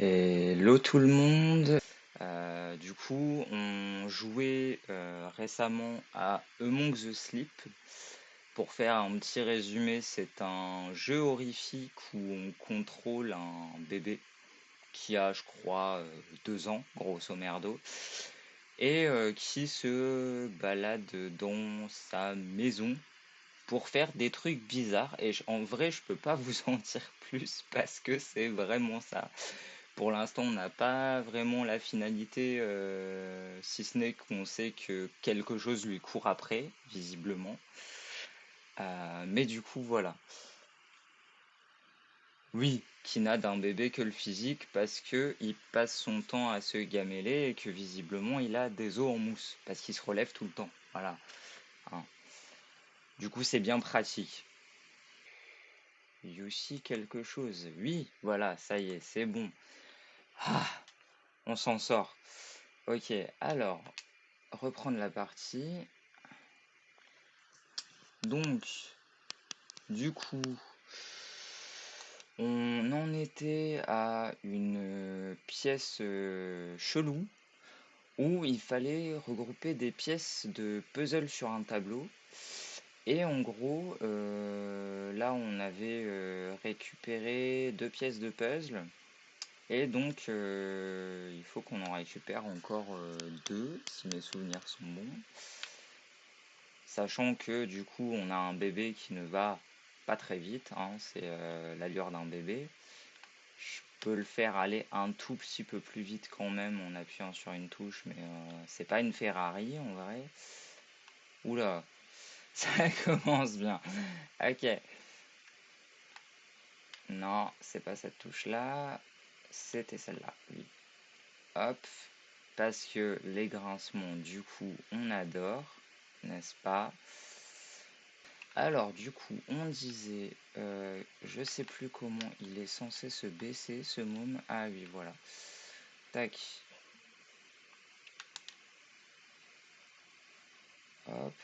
Hello tout le monde. Euh, du coup, on jouait euh, récemment à Among the Sleep. Pour faire un petit résumé, c'est un jeu horrifique où on contrôle un bébé qui a, je crois, euh, deux ans, grosso merdo, et qui se balade dans sa maison pour faire des trucs bizarres. Et en vrai, je peux pas vous en dire plus parce que c'est vraiment ça. Pour l'instant, on n'a pas vraiment la finalité, euh, si ce n'est qu'on sait que quelque chose lui court après, visiblement. Euh, mais du coup, voilà. Oui, qui n'a d'un bébé que le physique parce que il passe son temps à se gameler et que visiblement il a des os en mousse parce qu'il se relève tout le temps. Voilà. Hein. Du coup, c'est bien pratique. Yoshi quelque chose. Oui, voilà, ça y est, c'est bon. Ah, on s'en sort. Ok, alors, reprendre la partie. Donc, du coup, on en était à une pièce euh, chelou où il fallait regrouper des pièces de puzzle sur un tableau. Et en gros, euh, là on avait euh, récupéré deux pièces de puzzle. Et donc il faut qu'on en récupère encore deux, si mes souvenirs sont bons. Sachant que du coup on a un bébé qui ne va pas très vite, hein, c'est l'allure d'un bébé. Je peux le faire aller un tout petit peu plus vite quand même en appuyant sur une touche, mais c'est pas une Ferrari en vrai. Oula, ça commence bien. Ok. Non, c'est pas cette touche-là. C'était celle-là, oui. Hop. Parce que les grincements, du coup, on adore, n'est-ce pas? Alors, du coup, on disait, euh, je sais plus comment il est censé se baisser, ce môme. Ah oui, voilà. Tac. Hop.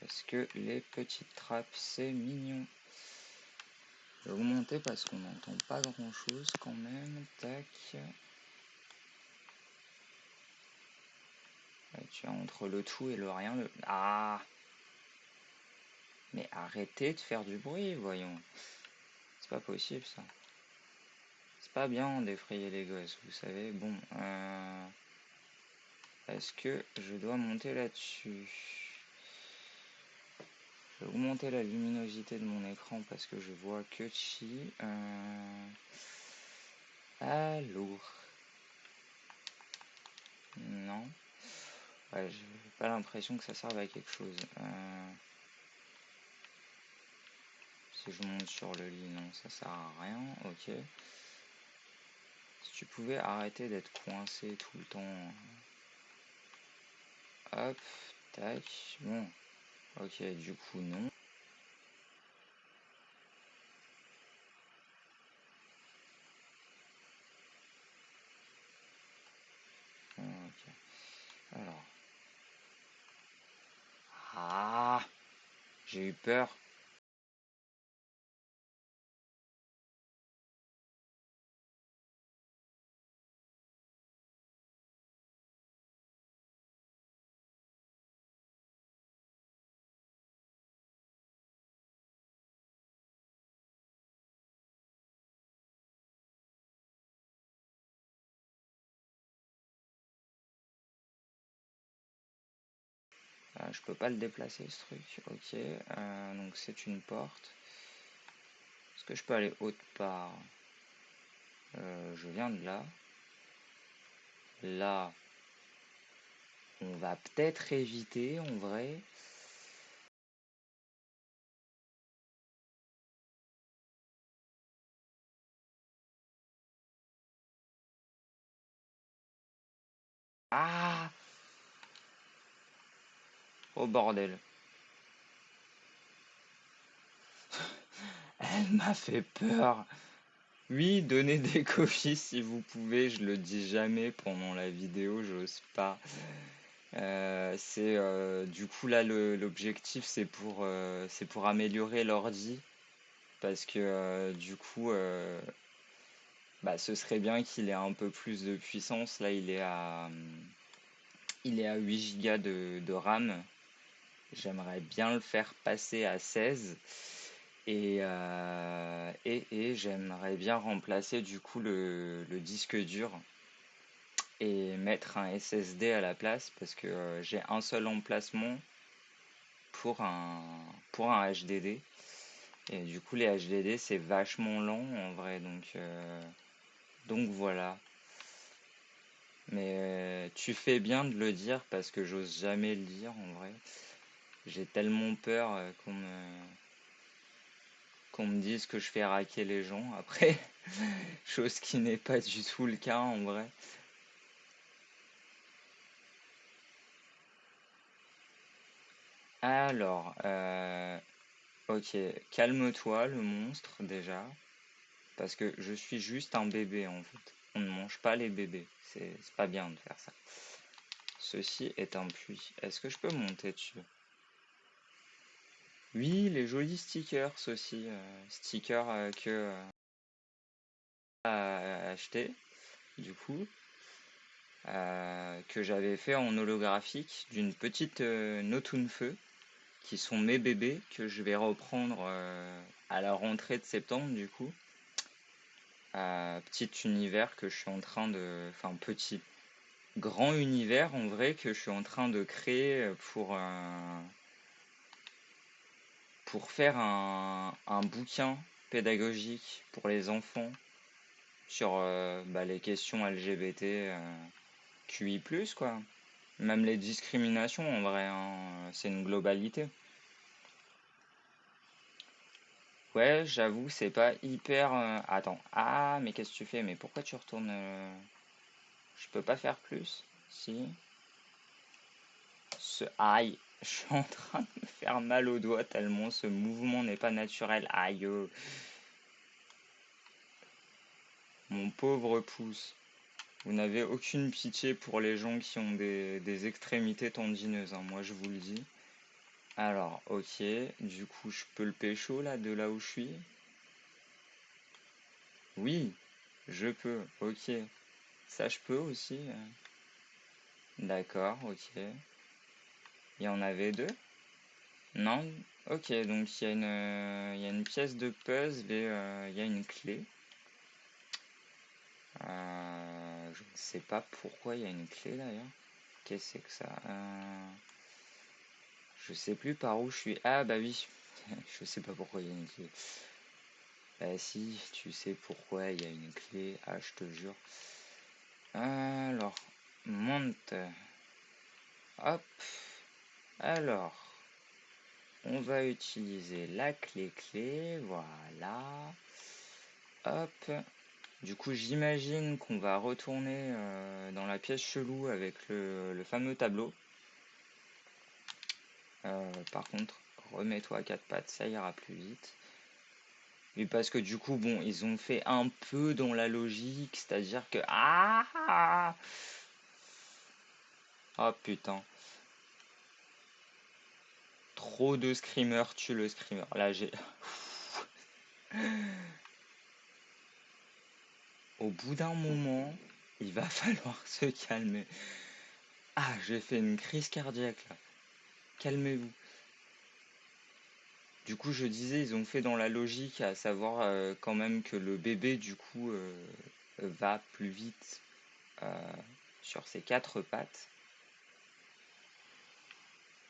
Parce que les petites trappes, c'est mignon. Je vais augmenter parce qu'on n'entend pas grand chose quand même. Tac. tu as entre le tout et le rien. Ah Mais arrêtez de faire du bruit, voyons. C'est pas possible ça. C'est pas bien d'effrayer les gosses, vous savez. Bon. Euh... Est-ce que je dois monter là-dessus? Augmenter la luminosité de mon écran parce que je vois que chi. Euh... Allô Non. Ouais, j'ai pas l'impression que ça serve à quelque chose. Euh... Si je monte sur le lit, non, ça sert à rien. Ok. Si tu pouvais arrêter d'être coincé tout le temps. Hop, tac. Bon, Ok, du coup, non. Ok. Alors. Ah J'ai eu peur. Je peux pas le déplacer ce truc. Ok. Euh, donc c'est une porte. Est-ce que je peux aller autre part? Euh, Je viens de là. Là, on va peut-être éviter en vrai. Ah Oh bordel. Elle m'a fait peur. Oui, donnez des copies si vous pouvez, je le dis jamais pendant la vidéo, j'ose pas. Euh, c'est euh, du coup là l'objectif c'est pour, euh, c'est pour améliorer l'ordi parce que du coup, bah, ce serait bien qu'il ait un peu plus de puissance. Là, il est à, il est à 8 Go de, de RAM. J'aimerais bien le faire passer à 16. Et, euh, et, et j'aimerais bien remplacer du coup le, disque dur et mettre un SSD à la place parce que euh, j'ai un seul emplacement pour un, pour un HDD. Et du coup, les HDD, c'est vachement lent en vrai. Donc, euh, donc voilà. Mais tu fais bien de le dire parce que j'ose jamais le dire en vrai. J'ai tellement peur euh, qu'on me, qu'on me dise que je fais raquer les gens après. Chose qui n'est pas du tout le cas en vrai. Alors, euh, ok, calme-toi le monstre déjà, parce que je suis juste un bébé en fait. On ne mange pas les bébés, c'est c'est pas bien de faire ça. Ceci est un puits. Est-ce que je peux monter dessus? Oui, les jolis stickers aussi, euh, stickers euh, que euh, à acheter du coup, euh, que j'avais fait en holographique d'une petite euh, Notunfeu. qui sont mes bébés que je vais reprendre à la rentrée de septembre du coup. Petit univers que je suis en train de... Enfin petit, grand univers en vrai que je suis en train de créer pour, pour faire un, bouquin pédagogique pour les enfants sur euh, bah, les questions LGBT euh, QI+, quoi. Même les discriminations en vrai, hein, c'est une globalité. Ouais, j'avoue, c'est pas hyper. euh, Attends. Ah, mais qu'est-ce que tu fais? Mais pourquoi tu retournes. euh, Je peux pas faire plus? Si. Ce. Aïe! Je suis en train de me faire mal au doigt tellement ce mouvement n'est pas naturel. Aïe! Mon pauvre pouce. Vous n'avez aucune pitié pour les gens qui ont des, extrémités tendineuses, hein, moi je vous le dis. Alors, ok. Du coup, je peux le pécho là, de là où je suis? Oui, je peux. Ok. Ça, je peux aussi. euh. D'accord, ok. Il y en avait deux? Non? Ok, donc il y a une, euh, pièce de puzzle et euh, il y a une clé. Euh, je ne sais pas pourquoi il y a une clé d'ailleurs. Qu'est-ce que c'est que ça? Je sais plus par où je suis. Ah bah oui, je sais pas pourquoi il y a une clé. Bah si, tu sais pourquoi il y a une clé. Ah, je te jure. Alors, monte. Hop. Alors, on va utiliser la clé clé. Voilà. Hop. Du coup, j'imagine qu'on va retourner euh, dans la pièce chelou avec le, fameux tableau. Euh, par contre, remets-toi à quatre pattes, ça ira plus vite. Oui, parce que du coup, bon, ils ont fait un peu dans la logique, c'est-à-dire que... Ah! Ah Oh, putain. Trop de screamers tue le screamer. Là, j'ai... Au bout d'un moment, il va falloir se calmer. Ah, j'ai fait une crise cardiaque là. Calmez-vous. Du coup, je disais, ils ont fait dans la logique, à savoir euh, quand même que le bébé, du coup, euh, va plus vite euh, sur ses quatre pattes.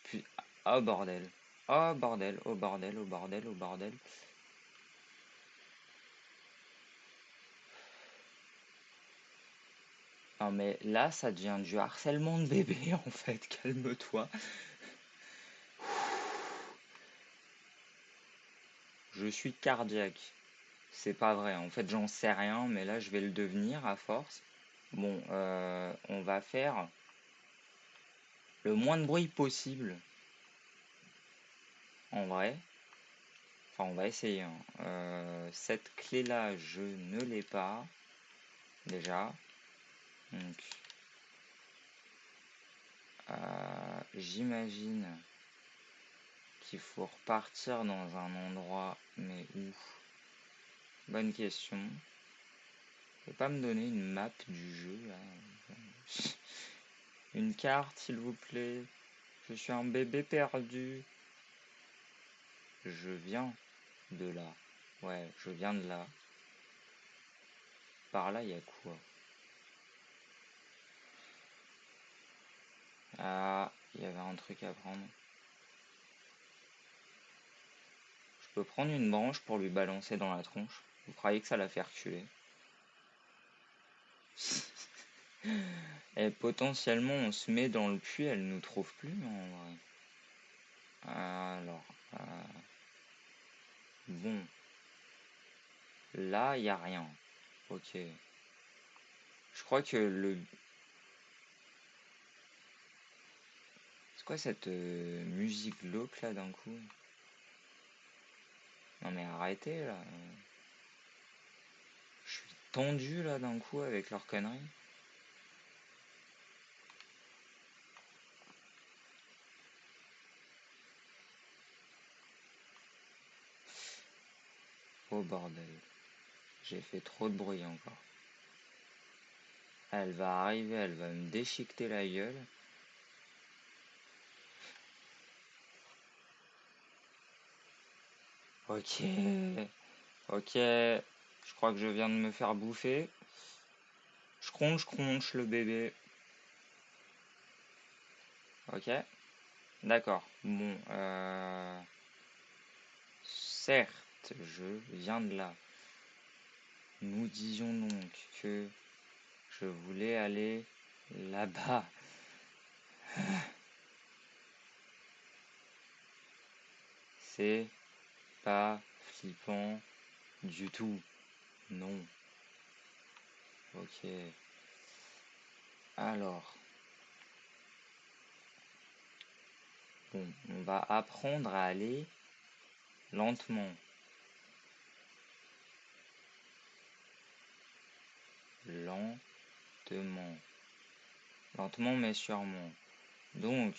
Puis, oh bordel. Oh bordel, oh bordel, oh bordel, oh bordel. Non mais là, ça devient du harcèlement de bébé en fait. Calme-toi. Je suis cardiaque. C'est pas vrai. En fait, j'en sais rien, mais là, je vais le devenir à force. Bon, euh, on va faire le moins de bruit possible. En vrai. Enfin, on va essayer. hein. Euh, cette clé-là, je ne l'ai pas. Déjà. Donc, euh, j'imagine qu'il faut repartir dans un endroit, mais où? bonne question. Vous pouvez pas me donner une map du jeu Une carte, s'il vous plaît. Je suis un bébé perdu. Je viens de là. Ouais, je viens de là. Par là, il y a quoi? Ah, il y avait un truc à prendre. Je peux prendre une branche pour lui balancer dans la tronche. Vous croyez que ça la fait reculer Et potentiellement, on se met dans le puits, elle nous trouve plus en vrai. Alors, euh, bon. Là, il a rien. Ok. Je crois que le... C'est quoi cette euh, musique glauque là d'un coup? Non mais arrêtez là. Je suis tendu là d'un coup avec leur conneries. Bordel. J'ai fait trop de bruit encore. Elle va arriver, elle va me déchiqueter la gueule. Ok. Ok. Je crois que je viens de me faire bouffer. Je cronche, cronche le bébé. Ok. D'accord. Bon. Euh... Je viens de là. Nous disions donc que je voulais aller là-bas. C'est pas flippant du tout. Non. Ok. Alors. Bon, on va apprendre à aller lentement. Lentement. Lentement mais sûrement. Donc,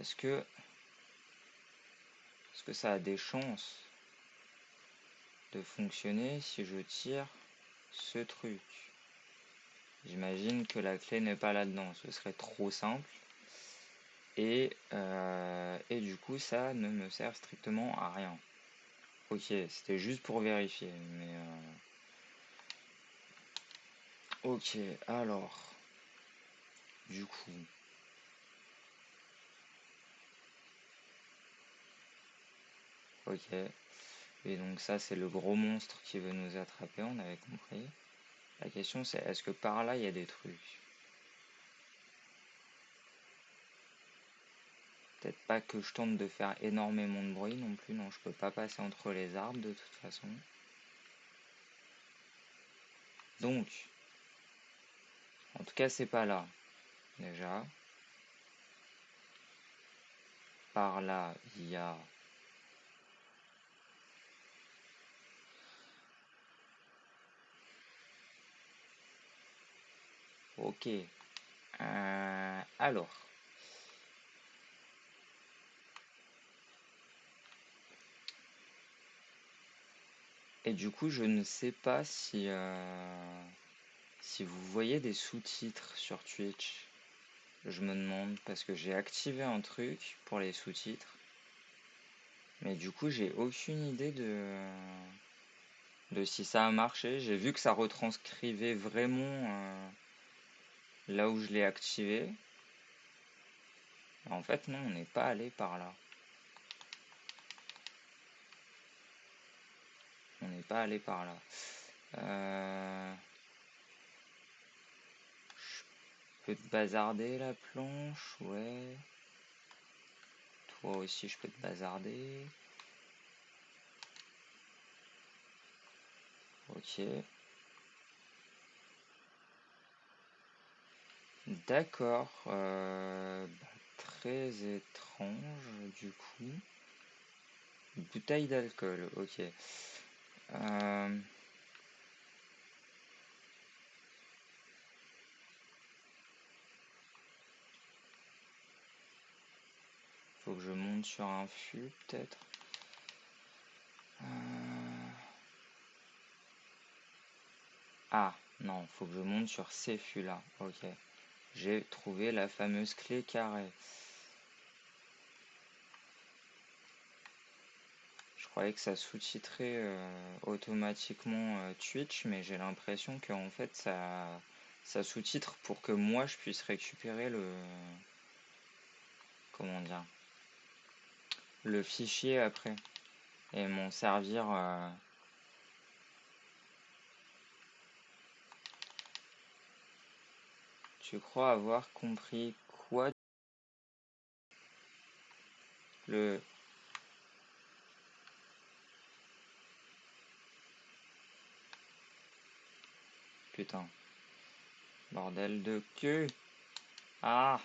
est-ce que, est-ce que ça a des chances de fonctionner si je tire ce truc? J'imagine que la clé n'est pas là-dedans, ce serait trop simple. Et, euh, du coup, ça ne me sert strictement à rien. Ok, c'était juste pour vérifier, mais... Euh, Ok, alors, du coup, ok, et donc ça c'est le gros monstre qui veut nous attraper, on avait compris. La question c'est est-ce que par là il y a des trucs? Peut-être pas que je tente de faire énormément de bruit non plus, non je peux pas passer entre les arbres de toute façon. Donc, en tout cas, c'est pas là. Déjà. Par là, il y a... Ok. Euh, alors. Et du coup, je ne sais pas si... Euh, si vous voyez des sous-titres sur Twitch, je me demande parce que j'ai activé un truc pour les sous-titres. Mais du coup, j'ai aucune idée de, de si ça a marché. J'ai vu que ça retranscrivait vraiment euh, là où je l'ai activé. En fait, non, on n'est pas allé par là. On n'est pas allé par là. Euh... peux te bazarder la planche, ouais. Toi aussi, je peux te bazarder. Ok. D'accord. Euh, bah, très étrange, du coup. Bouteille d'alcool, ok. Euh, Faut que je monte sur un fût peut-être. Euh. Ah non, faut que je monte sur ces fûts là. Ok. J'ai trouvé la fameuse clé carrée. Je croyais que ça sous-titrait euh, automatiquement euh, Twitch, mais j'ai l'impression que en fait ça, ça sous-titre pour que moi je puisse récupérer le comment dire le fichier après. Et m'en servir... euh, Tu crois avoir compris quoi? Le... Putain. Bordel de queue. Ah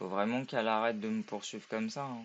Faut vraiment qu'elle arrête de me poursuivre comme ça. hein.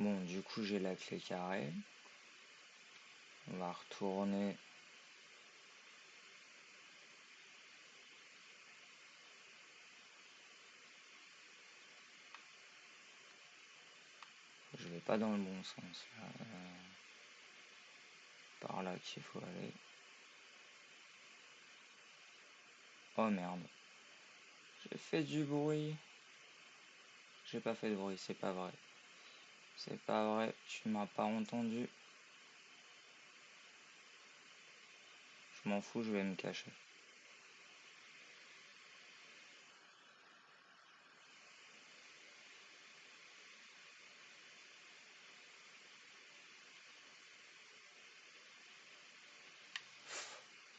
Bon, du coup, j'ai la clé carrée. On va retourner. Je vais pas dans le bon sens. là. Euh, Par là qu'il faut aller. Oh merde. J'ai fait du bruit. J'ai pas fait de bruit, c'est pas vrai. C'est pas vrai, tu m'as pas entendu. Je m'en fous, je vais me cacher.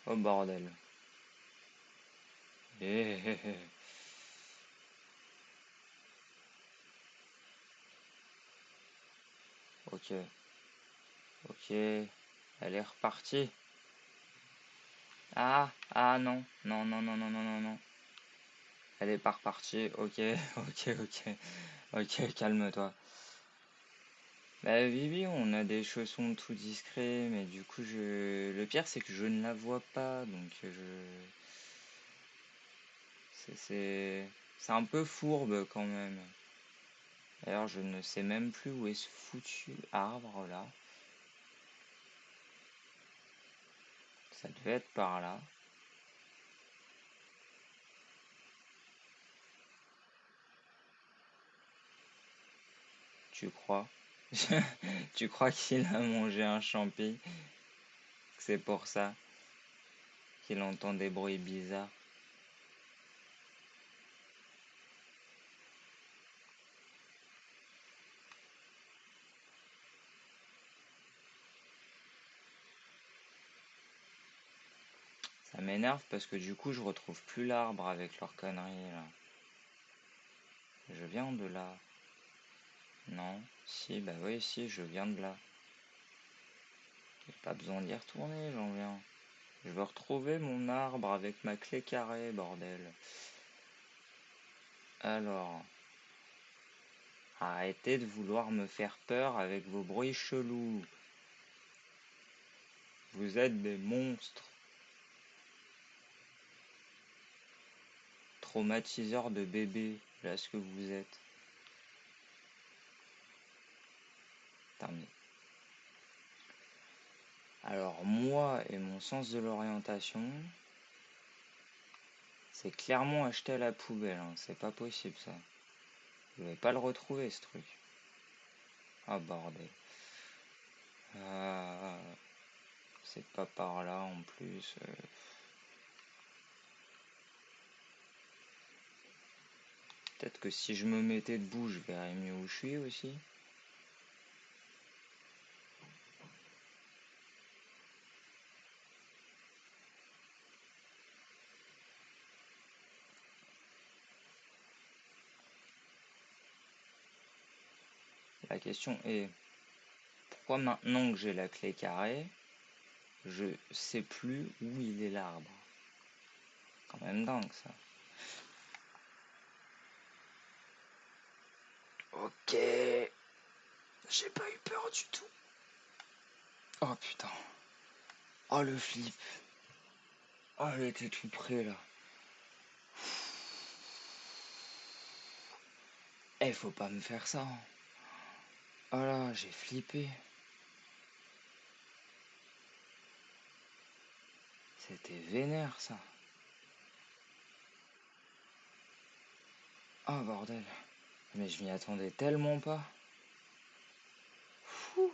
Oh bordel. Eh, eh, eh. Ok. Ok. Elle est repartie. Ah, ah non. Non, non, non, non, non, non, non. Elle est pas repartie. Ok, ok, ok. Ok, calme-toi. Bah oui, oui, on a des chaussons tout discrets, mais du coup, je... Le pire, c'est que je ne la vois pas, donc je... C'est... C'est c'est un peu fourbe quand même. D'ailleurs, je ne sais même plus où est ce foutu arbre là. Ça devait être par là. Tu crois? Tu crois qu'il a mangé un champi? C'est pour ça qu'il entend des bruits bizarres. Ça parce que du coup, je retrouve plus l'arbre avec leurs conneries là. Je viens de là. Non, si, bah oui, si, je viens de là. J'ai pas besoin d'y retourner, j'en viens. Je veux retrouver mon arbre avec ma clé carrée, bordel. Alors, arrêtez de vouloir me faire peur avec vos bruits chelous. Vous êtes des monstres. Traumatiseurs de bébés, là ce que vous êtes. Terminé. Alors moi et mon sens de l'orientation, c'est clairement acheté à la poubelle, hein. c'est pas possible ça. Je vais pas le retrouver ce truc. Ah bordel. Ah, c'est pas par là en plus. euh. Peut-être que si je me mettais debout, je verrais mieux où je suis aussi. la question est pourquoi maintenant que j'ai la clé carrée, je sais plus où il est l'arbre? Quand même dingue ça. Ok. J'ai pas eu peur du tout. Oh putain. Oh le flip. Oh, elle était tout près là. Eh, faut pas me faire ça. Oh là, j'ai flippé. C'était vénère ça. Oh bordel. Mais je m'y attendais tellement pas. Fou.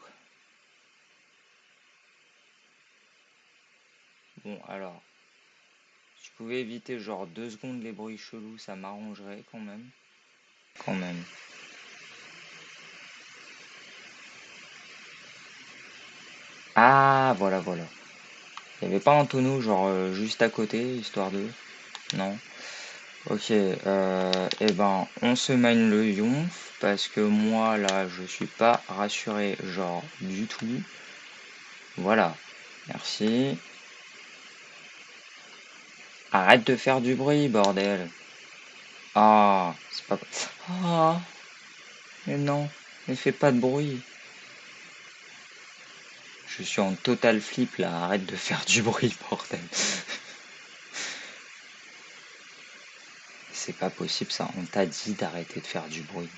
Bon alors. Si je pouvais éviter genre deux secondes les bruits chelous, ça m'arrangerait quand même. Quand même. Ah, voilà, voilà. Il n'y avait pas un tonneau, genre, euh, juste à côté, histoire de... Non. Ok, euh, et eh ben, on se mine le yonf, parce que moi, là, je suis pas rassuré, genre, du tout. Voilà. Merci. Arrête de faire du bruit, bordel. Ah, c'est pas... Ah, mais non, ne fais pas de bruit. Je suis en total flip là, arrête de faire du bruit, bordel. C'est pas possible ça, on t'a dit d'arrêter de faire du bruit.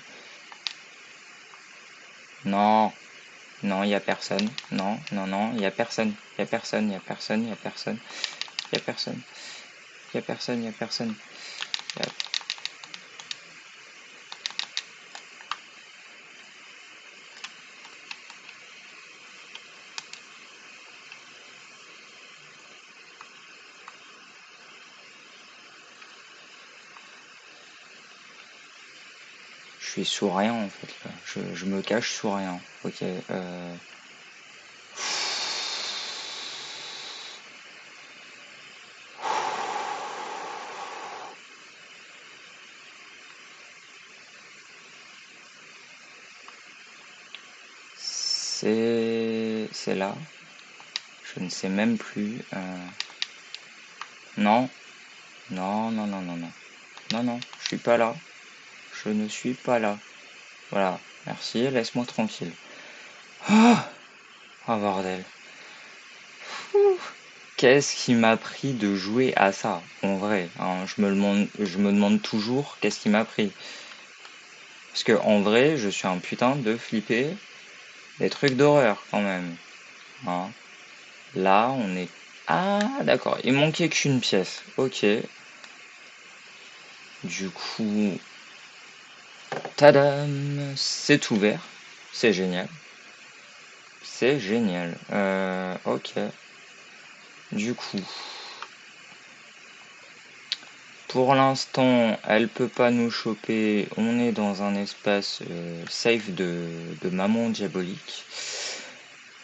Non, non, il y a personne. Non, non, non, il y a personne. Il y a personne, il y a personne, il y a personne. Il y a personne. Il y a personne, il y a personne. Suis sous rien en fait. Je, me cache sous rien. Ok. Euh... C'est... C'est là. Je ne sais même plus. Euh... Non. Non, non, non, non, non. Non, non, je suis pas là. Je ne suis pas là. Voilà, merci, laisse-moi tranquille. Ah oh, bordel. Qu'est-ce qui m'a pris de jouer à ça En vrai, hein, je, me demande, je me demande toujours qu'est-ce qui m'a pris. Parce que en vrai, je suis un putain de flipper des trucs d'horreur quand même. Hein? Là, on est... Ah, d'accord, il manquait qu'une pièce. Ok. Du coup, Tadam C'est ouvert. C'est génial. C'est génial. Euh, ok. Du coup. Pour l'instant, elle peut pas nous choper. On est dans un espace euh, safe de, de, maman diabolique.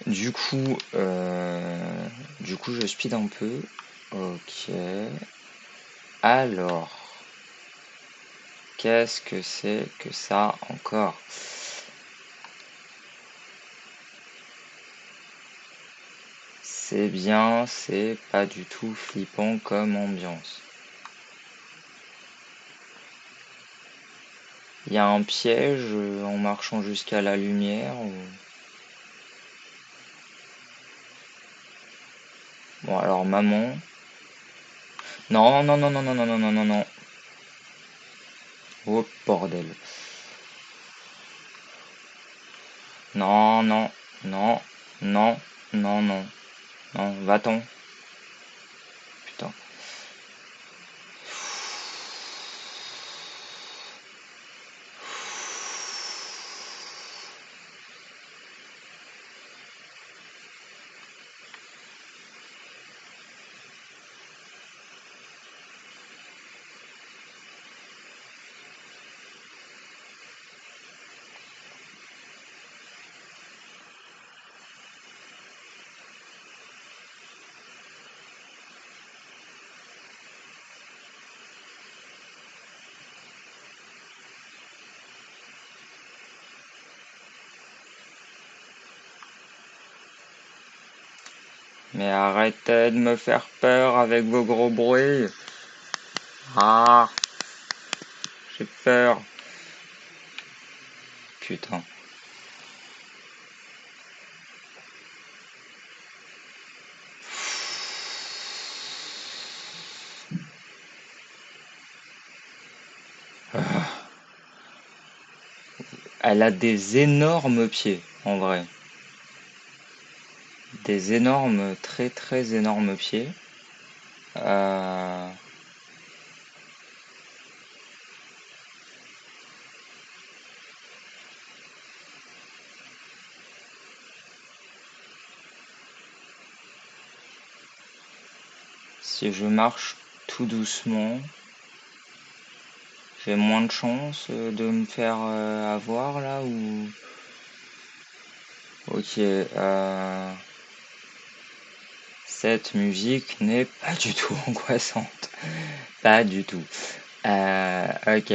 Du coup, euh, du coup, je speed un peu. Ok. Alors. Qu'est-ce que c'est que ça encore? C'est bien, c'est pas du tout flippant comme ambiance. Il y a un piège en marchant jusqu'à la lumière Bon alors maman. Non, non, non, non, non, non, non, non, non, non. Oh bordel. Non, non, non, non, non, non. Non, va-t'en. Arrêtez de me faire peur avec vos gros bruits. Ah, j'ai peur. Putain. Elle a des énormes pieds, en vrai. Des énormes, très très énormes pieds. Euh, Si je marche tout doucement, j'ai moins de chance de me faire euh, avoir là ou... Ok. Euh... Cette musique n'est pas du tout angoissante. Pas du tout. Euh, ok.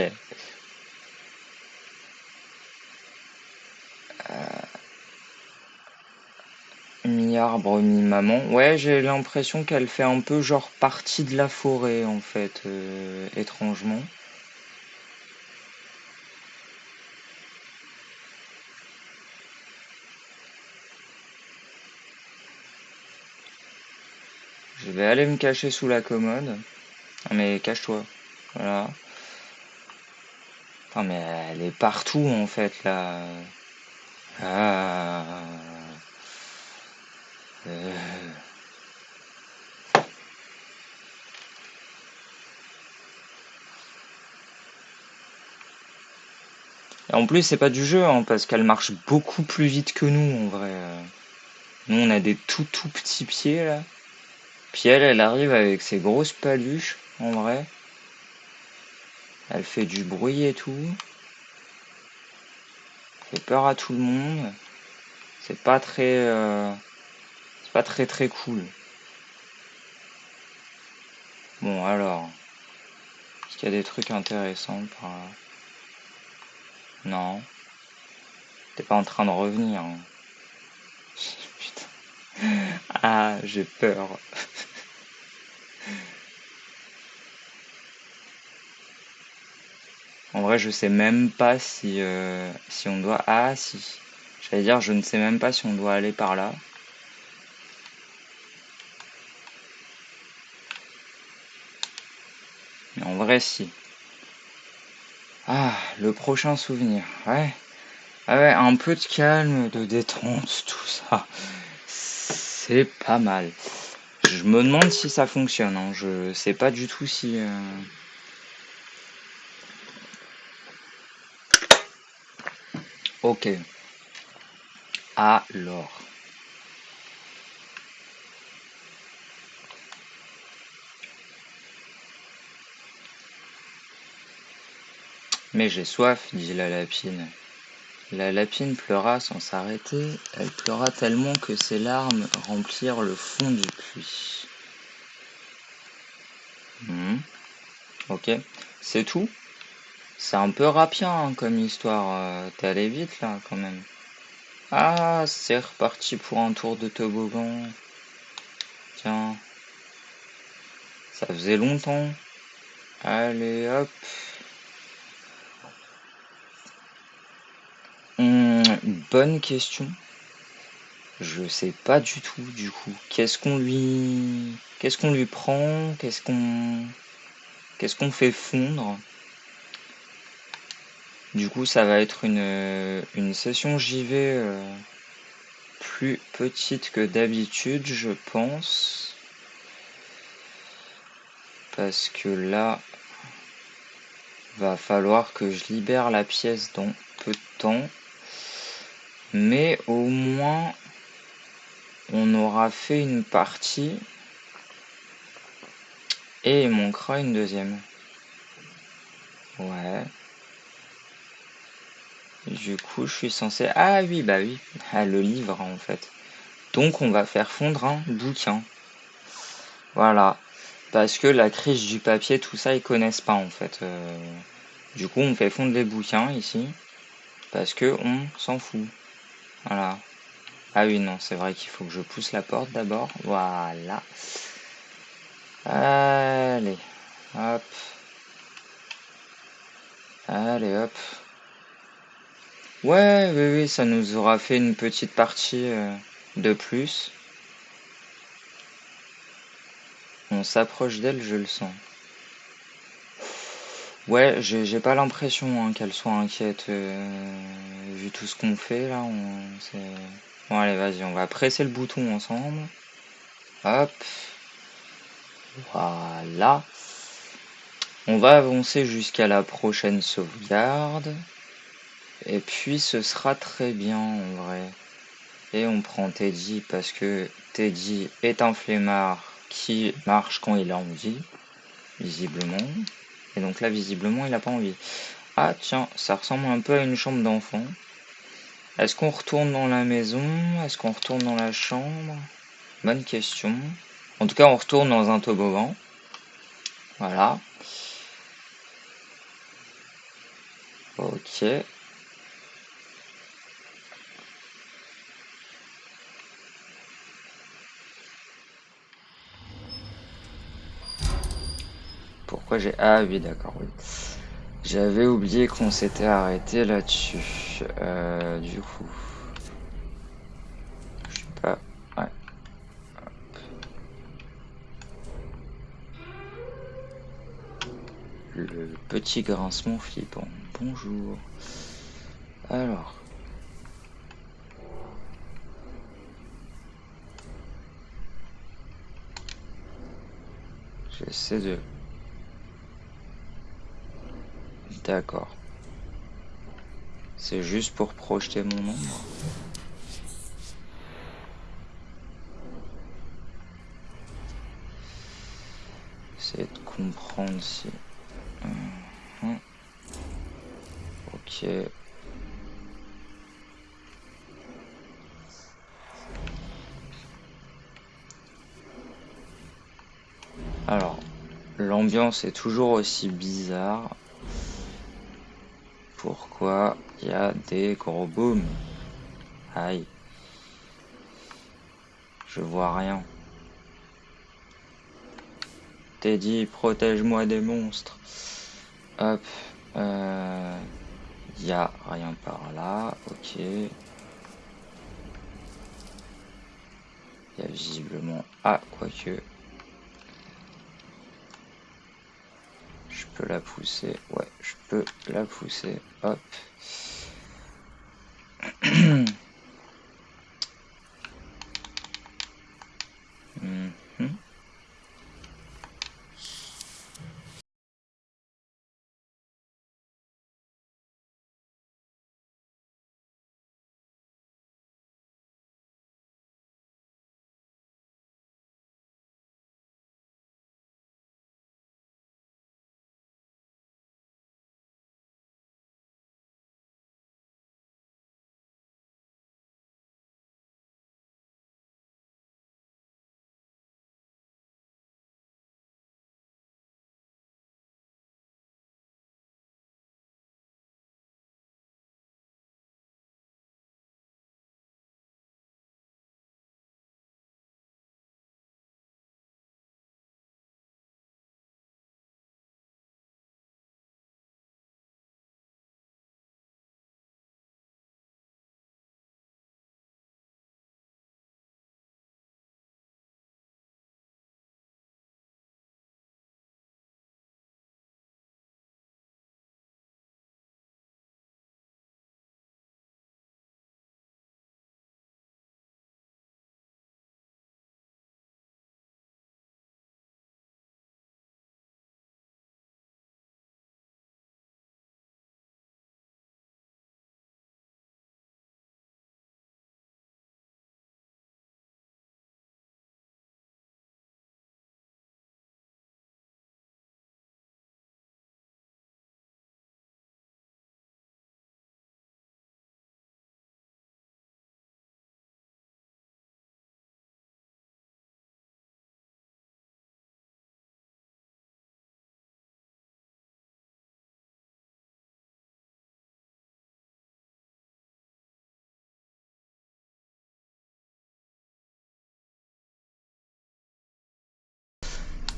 Mi-arbre, mi-maman. Ouais, j'ai l'impression qu'elle fait un peu genre partie de la forêt en fait, euh, étrangement. Vais aller me cacher sous la commode. Mais cache-toi. Voilà. Ah mais elle est partout en fait là. Ah. Euh. Et en plus, c'est pas du jeu, hein, parce qu'elle marche beaucoup plus vite que nous, en vrai. Nous, on a des tout tout petits pieds, là. Puis elle, arrive avec ses grosses paluches, en vrai. Elle fait du bruit et tout. Fait peur à tout le monde. C'est pas très... Euh, c'est pas très très cool. Bon, alors... Est-ce qu'il y a des trucs intéressants par Non. T'es pas en train de revenir. Hein. Putain. Ah, j'ai peur. En vrai, je sais même pas si, euh, si on doit... Ah, si. J'allais dire, je ne sais même pas si on doit aller par là. Mais en vrai, si. Ah, le prochain souvenir. Ouais. Ah ouais, un peu de calme, de détente, tout ça. C'est pas mal. Je me demande si ça fonctionne. Hein. Je sais pas du tout si... Euh, Ok. Alors. Mais j'ai soif, dit la lapine. La lapine pleura sans s'arrêter, elle pleura tellement que ses larmes remplirent le fond du puits. Hmm. Ok, c'est tout? C'est un peu rapide hein, comme histoire. Euh, t'es allé vite là quand même. Ah, c'est reparti pour un tour de toboggan. Tiens. Ça faisait longtemps. Allez, hop. Hum, bonne question. Je sais pas du tout du coup. Qu'est-ce qu'on lui... Qu'est-ce qu'on lui prend? Qu'est-ce qu'on... Qu'est-ce qu'on fait fondre? Du coup, ça va être une, une session JV euh, plus petite que d'habitude, je pense. Parce que là, va falloir que je libère la pièce dans peu de temps. Mais au moins, on aura fait une partie. Et il manquera une deuxième. Ouais. Du coup, je suis censé... Ah oui, bah oui, ah, le livre en fait. Donc on va faire fondre un bouquin. Voilà. Parce que la crise du papier, tout ça, ils connaissent pas en fait. Euh. Du coup, on fait fondre les bouquins ici. Parce que on s'en fout. Voilà. Ah oui, non, c'est vrai qu'il faut que je pousse la porte d'abord. Voilà. Allez, hop. Allez, hop. Ouais, oui, oui, ça nous aura fait une petite partie euh, de plus. On s'approche d'elle, je le sens. Ouais, j'ai pas l'impression hein, qu'elle soit inquiète euh, vu tout ce qu'on fait là. bon allez, vas-y, on va presser le bouton ensemble. Hop. Voilà. On va avancer jusqu'à la prochaine sauvegarde. Et puis ce sera très bien en vrai. Et on prend Teddy parce que Teddy est un flemmard qui marche quand il a envie, visiblement. Et donc là, visiblement, il n'a pas envie. Ah tiens, ça ressemble un peu à une chambre d'enfant. Est-ce qu'on retourne dans la maison? Est-ce qu'on retourne dans la chambre? Bonne question. En tout cas, on retourne dans un toboggan. Voilà. Ok. J'ai... Ah oui, d'accord, oui. J'avais oublié qu'on s'était arrêté là-dessus. Euh, du coup... Je sais pas... Ouais. Le petit grincement flippant. Bonjour. Alors... J'essaie de D'accord. C'est juste pour projeter mon ombre. C'est de comprendre si... Mhm. Ok. Alors, l'ambiance est toujours aussi bizarre. Pourquoi il y a des gros booms? Aïe. Je vois rien. Teddy, protège-moi des monstres. Hop. Euh, il y a rien par là. Ok. Il y a visiblement... Ah, quoique... je peux la pousser. Ouais, je peux la pousser. Hop. Hmm.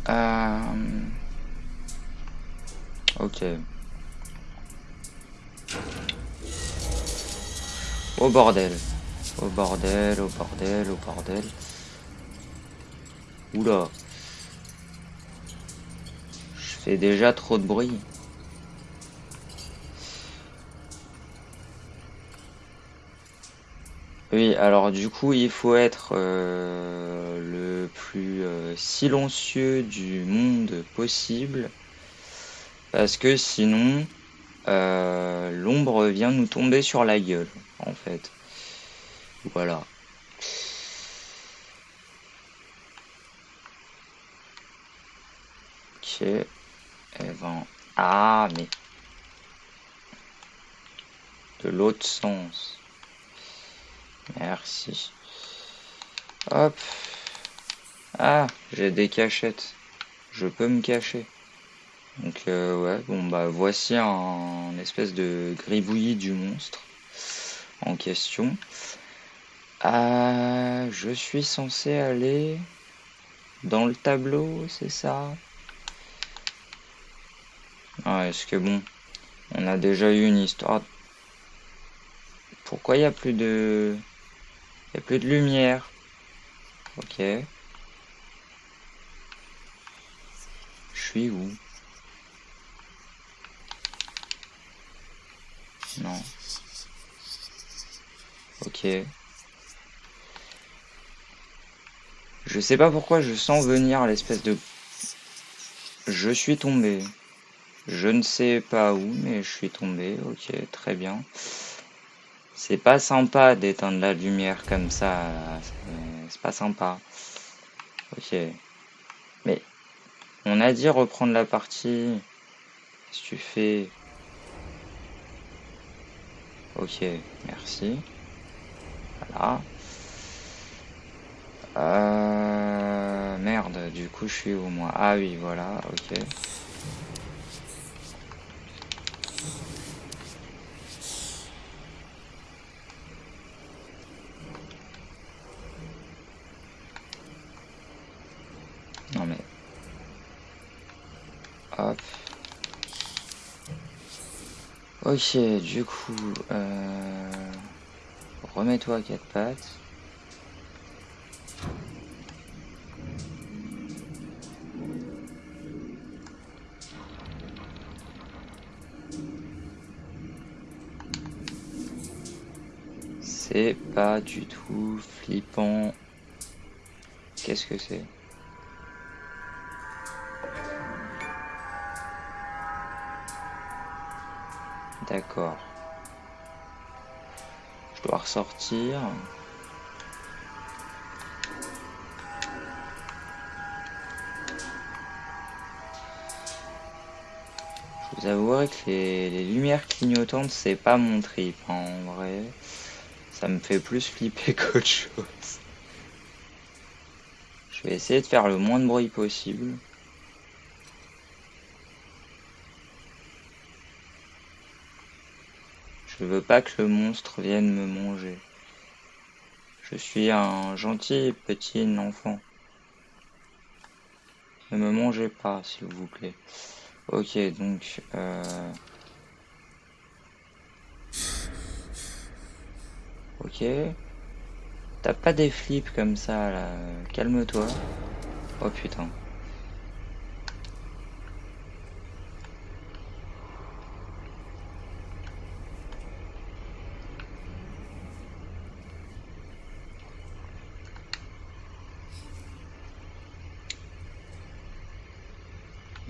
Euh... Ok. Au bordel. Au bordel, au bordel, au bordel. Oula. Je fais déjà trop de bruit. Oui, alors du coup, il faut être euh, le plus euh, silencieux du monde possible. Parce que sinon, euh, l'ombre vient nous tomber sur la gueule, en fait. Voilà. Ok. Eh ben... Ah, mais... De l'autre sens. Merci. Hop. Ah, j'ai des cachettes. Je peux me cacher. Donc euh, ouais, bon bah voici un, espèce de gribouillis du monstre en question. Ah, je suis censé aller dans le tableau, c'est ça? Ah, est-ce que bon, on a déjà eu une histoire? Pourquoi il n'y a plus de... Il n'y a plus de lumière. Ok. Je suis où? Non. Ok. Je sais pas pourquoi je sens venir l'espèce de... Je suis tombé. Je ne sais pas où, mais je suis tombé. Ok, très bien. C'est pas sympa d'éteindre la lumière comme ça. C'est pas sympa. Ok. Mais on a dit reprendre la partie. Qu'est-ce que tu fais? Ok, merci. Voilà. Euh, merde, du coup je suis où moi? Ah oui, voilà, ok. Non mais... Hop. Ok, du coup, euh... remets-toi à quatre pattes. C'est pas du tout flippant. Qu'est-ce que c'est? D'accord. Je dois ressortir. Je vous avouerai que les, lumières clignotantes, c'est pas mon trip, hein, en vrai. Ça me fait plus flipper qu'autre chose. Je vais essayer de faire le moins de bruit possible. Je veux pas que le monstre vienne me manger. Je suis un gentil petit enfant. Ne me mangez pas, s'il vous plaît. Ok, donc... Euh... Ok. T'as pas des flips comme ça, là. Calme-toi. Oh putain.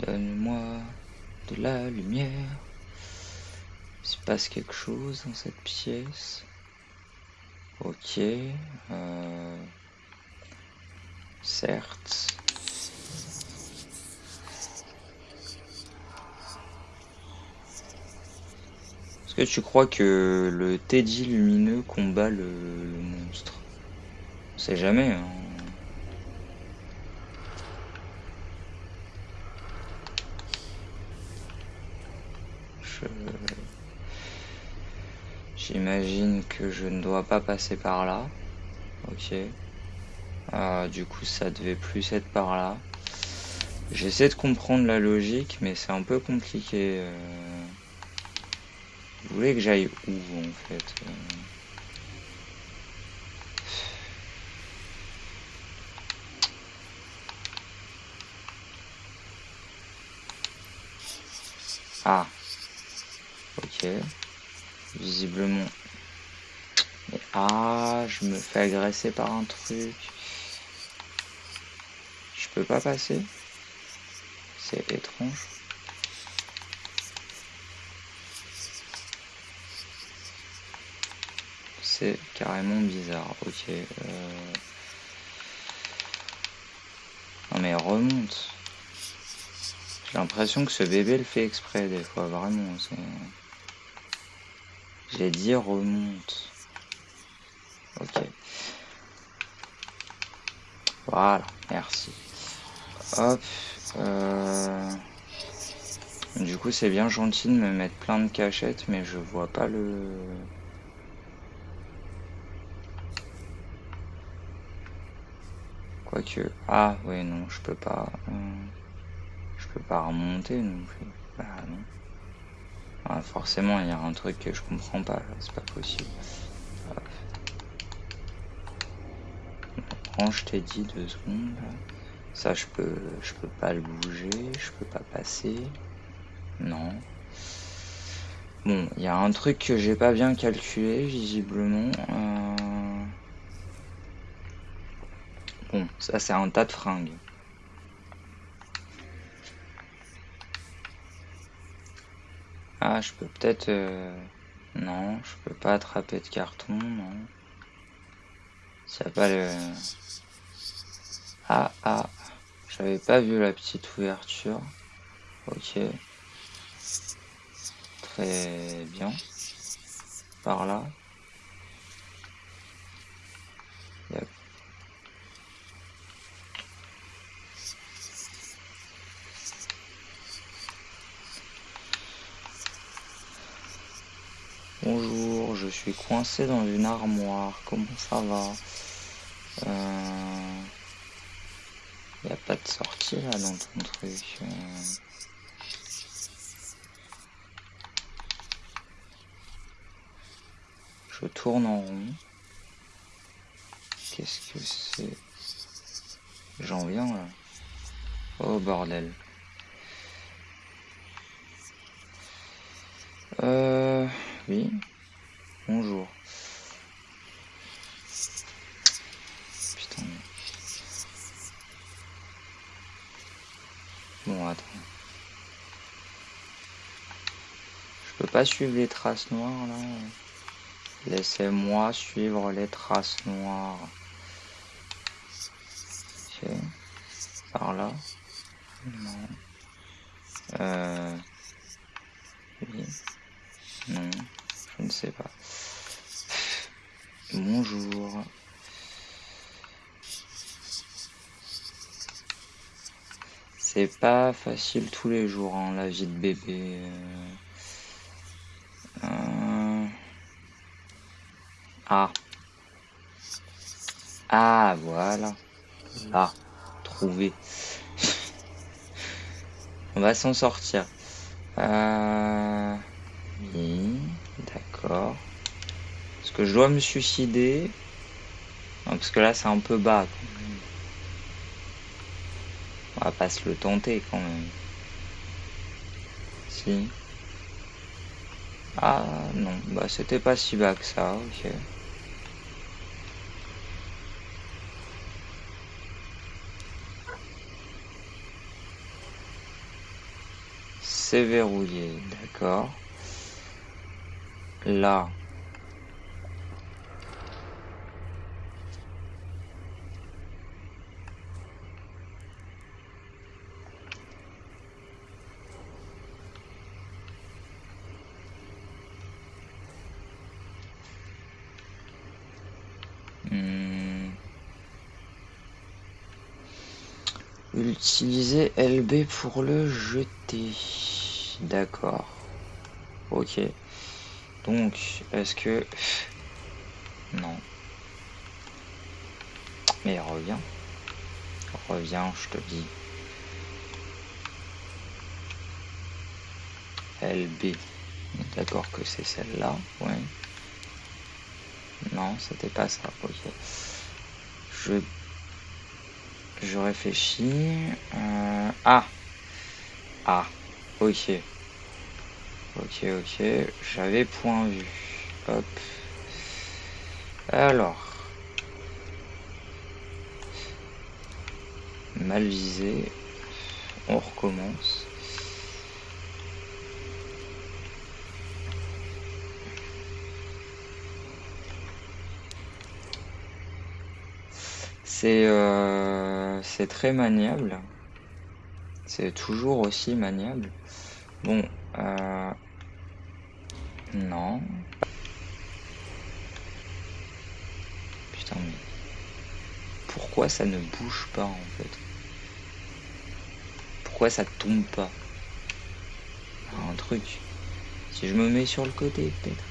Donne-moi de la lumière. Il se passe quelque chose dans cette pièce. Ok. Euh, certes. Est-ce que tu crois que le Teddy lumineux combat le, monstre? On sait jamais. Hein. J'imagine que je ne dois pas passer par là. Ok. Ah, du coup, ça devait plus être par là. J'essaie de comprendre la logique, mais c'est un peu compliqué. euh. Vous voulez que j'aille où en fait euh? Ah. Ok. Visiblement. Mais ah, je me fais agresser par un truc. Je peux pas passer C'est étrange. C'est carrément bizarre. Ok. euh. Non mais remonte. J'ai l'impression que ce bébé le fait exprès des fois, vraiment. c'est- J'ai dit remonte. Ok. Voilà, merci. Hop. euh, Du coup, c'est bien gentil de me mettre plein de cachettes, mais je vois pas le... Quoique... Ah, ouais, non, je peux pas... euh, Je peux pas remonter non plus. Bah non. Ah, forcément, il y a un truc que je comprends pas, c'est pas possible. Hop. Je t'ai dit deux secondes. Ça, je peux, je peux pas le bouger, je peux pas passer. Non. Bon, il y a un truc que j'ai pas bien calculé, visiblement. Euh, Bon, ça, c'est un tas de fringues. Ah, je peux peut-être... euh, Non, je peux pas attraper de carton, non. Ça pas le... Ah, ah. J'avais pas vu la petite ouverture. Ok. Très bien. Par là. Bonjour, je suis coincé dans une armoire. Comment ça va euh... Y a pas de sortie là dans ton truc. euh. Je tourne en rond. Qu'est-ce que c'est? J'en viens là. Oh bordel. Euh... Oui. Bonjour. Bon, attends. Je peux pas suivre les traces noires là. Laissez-moi suivre les traces noires. Par là. Euh... Je ne sais pas. Bonjour. C'est pas facile tous les jours, hein, la vie de bébé. euh. Euh. Ah. Ah, voilà. Là. Trouvé. On va s'en sortir. Euh... d'accord. Est-ce que je dois me suicider? Non, parce que là, c'est un peu bas. Quand même. On va pas se le tenter quand même. Si. Ah non, bah c'était pas si bas que ça, ok. C'est verrouillé, d'accord. Là. Hmm. Utiliser LB pour le jeter. D'accord. Ok. Donc, est-ce que... Non. Mais reviens. Reviens, je te dis. LB. D'accord que c'est celle-là, ouais. Non, c'était pas ça, ok. Je... Je réfléchis... Euh, ah Ah, ok. Ok, ok, j'avais point vu. Hop. Alors. Mal visé. On recommence. C'est euh, très maniable. C'est toujours aussi maniable. Bon, euh, non. Putain, mais pourquoi ça ne bouge pas en fait? Pourquoi ça tombe pas? Un truc. Si je me mets sur le côté, peut-être.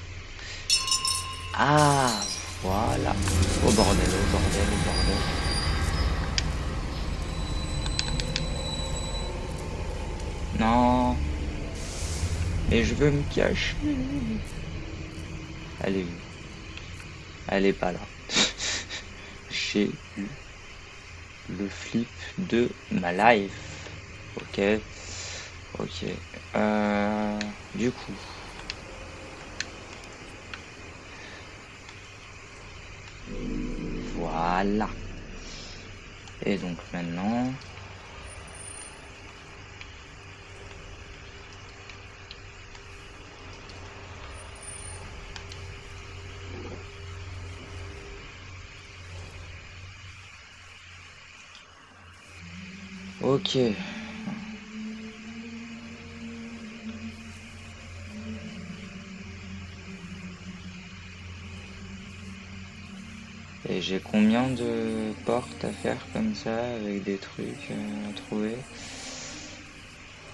Ah, voilà. Au bordel, au bordel, au bordel. Non. Et je veux me cacher. Elle est Elle est pas là. J'ai eu le flip de ma life. Ok. Ok. Euh, du coup. Voilà. Et donc maintenant, Ok. Et j'ai combien de portes à faire comme ça avec des trucs euh, à trouver?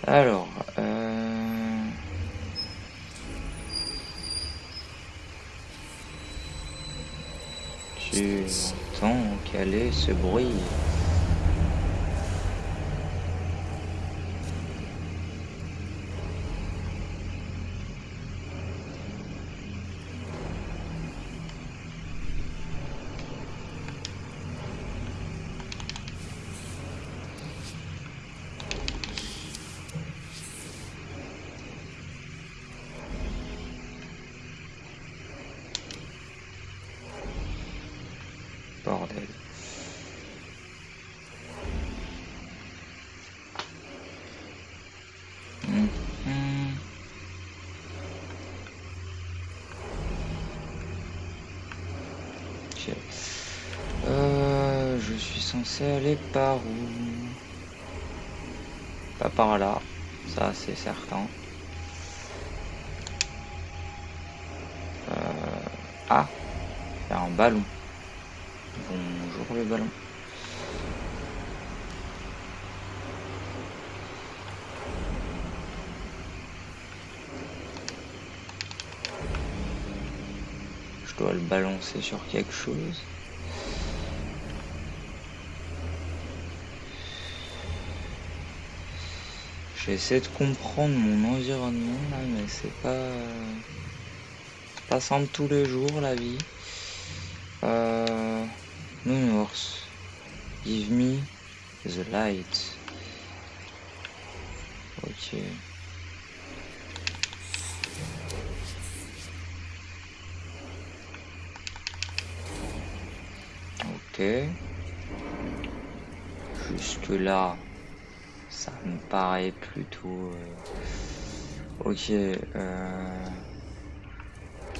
Alors, euh... tu entends caler ce bruit bordel. Mhm. Ok. Euh, je censé aller par où? Pas par là, ça c'est certain. Euh, ah, il y a un ballon. Bonjour le ballon. Je dois le balancer sur quelque chose. J'essaie de comprendre mon environnement là, mais c'est pas pas simple tous les jours la vie. Euh, Nounours, give me the light. Ok. Ok. Jusque là, paraît plutôt... euh, Ok. euh,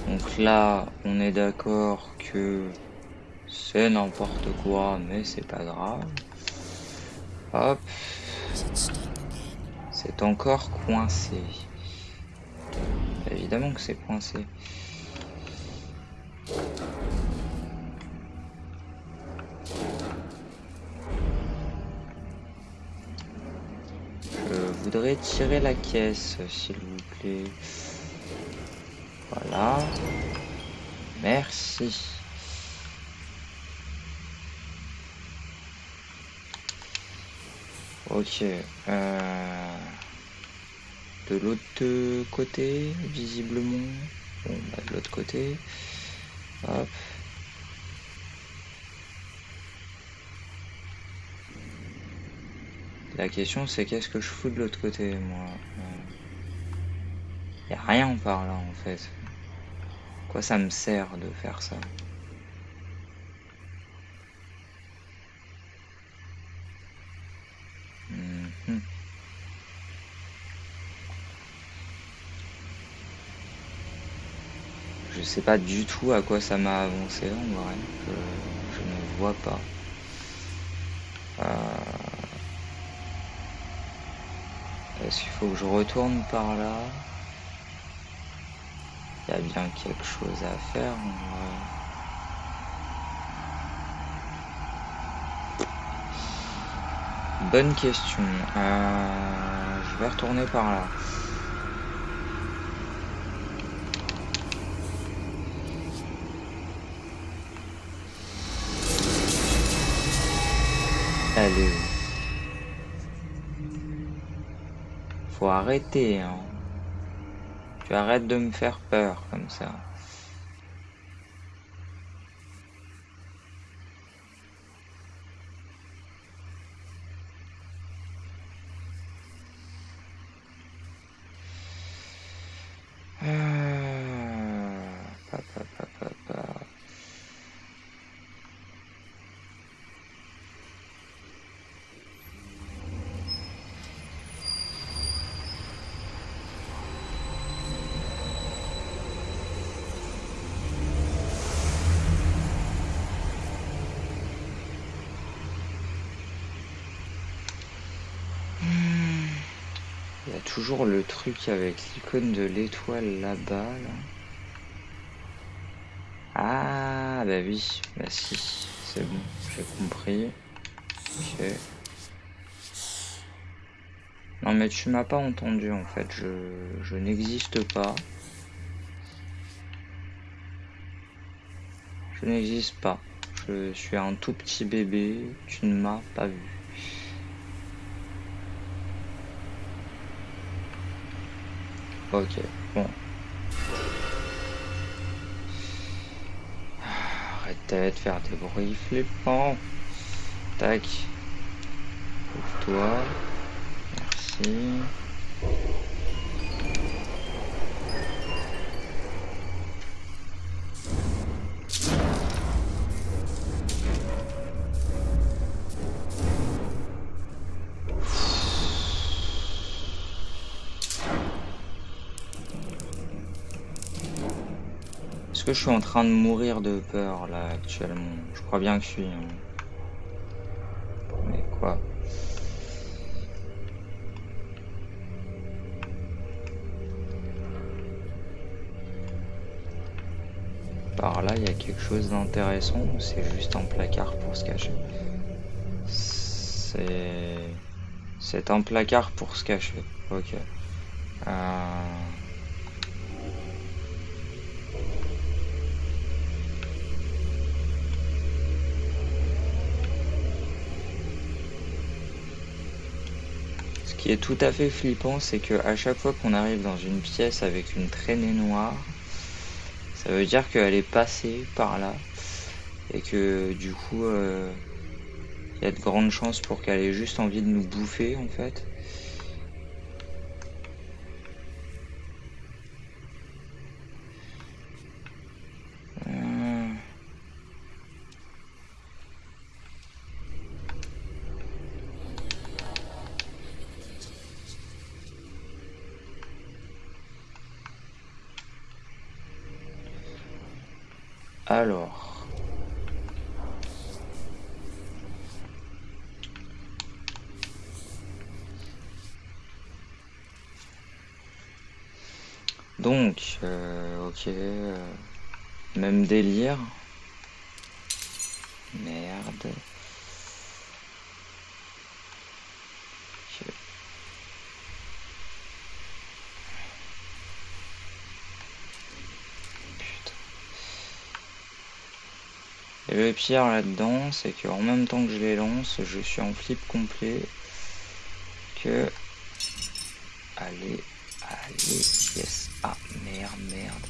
Donc là, on est d'accord que c'est n'importe quoi, mais c'est pas grave. Hop. C'est encore coincé. Évidemment que c'est coincé. Voudrais tirer la caisse, s'il vous plaît. Voilà. Merci. Ok. Euh... de l'autre côté, visiblement. Bon, bah, de l'autre côté. Hop. La question c'est qu'est-ce que je fous de l'autre côté, moi Il a rien par là en fait. Quoi ça me sert de faire ça? Mhm. Je sais pas du tout à quoi ça m'a avancé en vrai. Je, ne vois pas. Euh, qu'il faut que je retourne par là Il y a bien quelque chose à faire. Bonne question. Euh, je vais retourner par là. Allez. Faut arrêter. Hein. Tu arrêtes de me faire peur comme ça. Le truc avec l'icône de l'étoile là-bas. Ah, bah oui, bah si, c'est bon, j'ai compris. Ok. Non mais tu m'as pas entendu en fait, je, je n'existe pas. Je n'existe pas. Je suis un tout petit bébé, tu ne m'as pas vu. Ok, bon. Arrête de faire des bruits flippants. Tac. Ouvre-toi. Merci. Je suis en train de mourir de peur là actuellement Je crois bien que je suis. Hein. Mais quoi Par là, il y a quelque chose d'intéressant ou c'est juste un placard pour se cacher? C'est... C'est un placard pour se cacher. Ok. Euh... est tout à fait flippant, c'est que à chaque fois qu'on arrive dans une pièce avec une traînée noire, ça veut dire qu'elle est passée par là et que du coup euh, il y a de grandes chances pour qu'elle ait juste envie de nous bouffer en fait. Alors. Donc, euh, ok. Euh, même délire. Merde. Et le pire là-dedans, c'est qu'en même temps que je les lance, je suis en flip complet. Que... Allez, Allez, yes. Ah, merde, merde.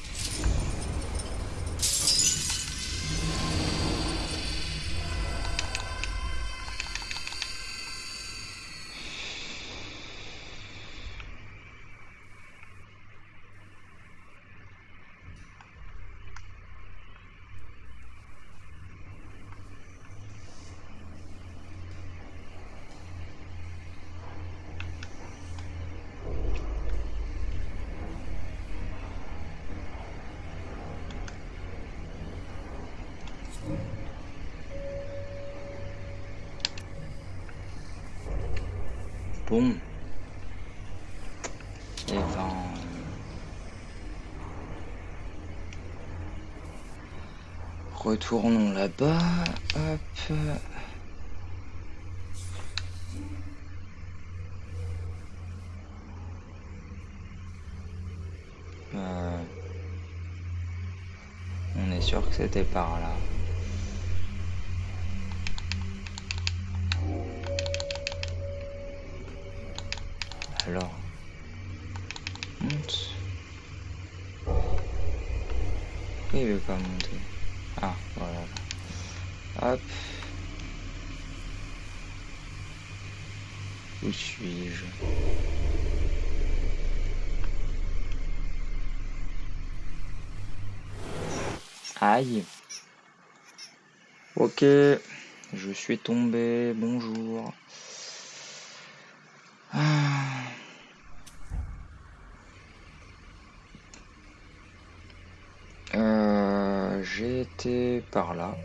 Bon. Et ben... Retournons là-bas. Hop. Euh, on est sûr que c'était par là. Alors, monte. Pourquoi il veut pas monter Ah, voilà. Hop. Où suis-je Aïe. Ok, je suis tombé, bonjour. Ah. Euh, J'ai été par là.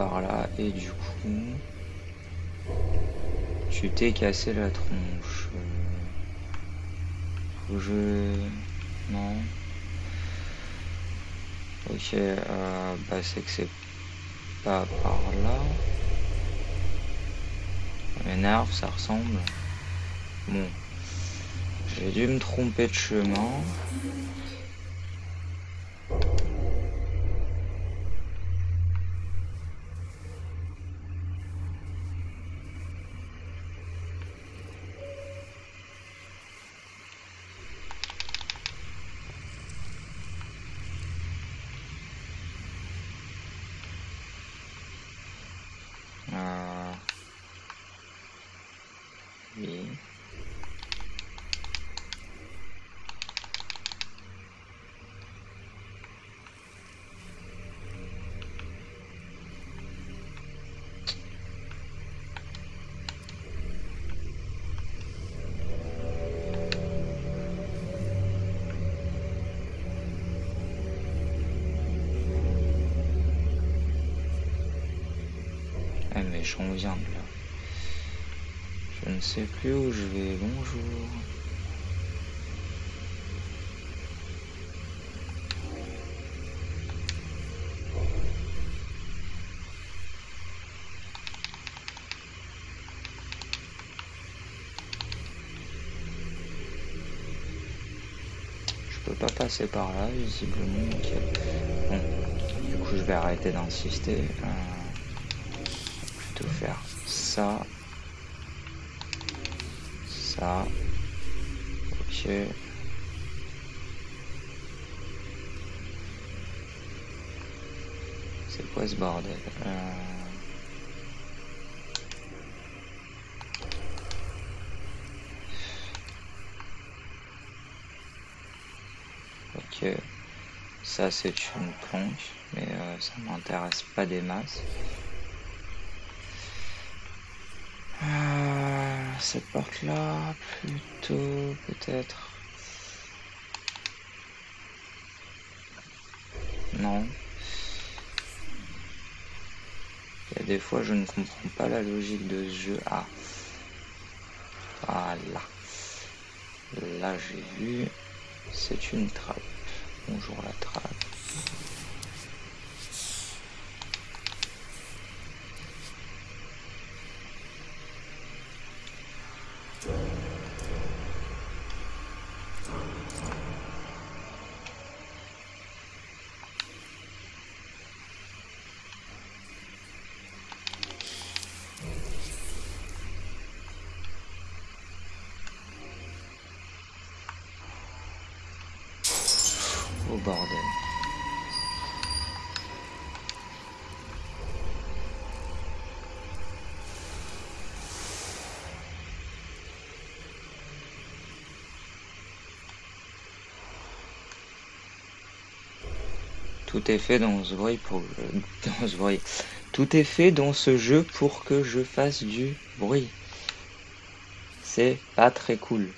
Par là et du coup, tu t'es cassé la tronche. Que je... Non. Ok, euh, bah c'est que c'est pas par là. M'énerve, ça ressemble. Bon. J'ai dû me tromper de chemin. Ah mais j'en viens de là. Je ne sais plus où je vais. Bonjour. Je peux pas passer par là visiblement. Bon, du coup je vais arrêter d'insister. Euh, ça. Ça. Ok. C'est quoi ce bordel Euh, Ok. Ça c'est une planche, mais euh, ça m'intéresse pas des masses. Euh, cette porte là, plutôt peut-être. Non. Il y a des fois je ne comprends pas la logique de ce jeu. Ah. Voilà. Là j'ai vu. C'est une trappe. Bonjour la trappe. Bordel. Tout est fait dans ce bruit pour dans ce bruit. Tout est fait dans ce jeu pour que je fasse du bruit. C'est pas très cool.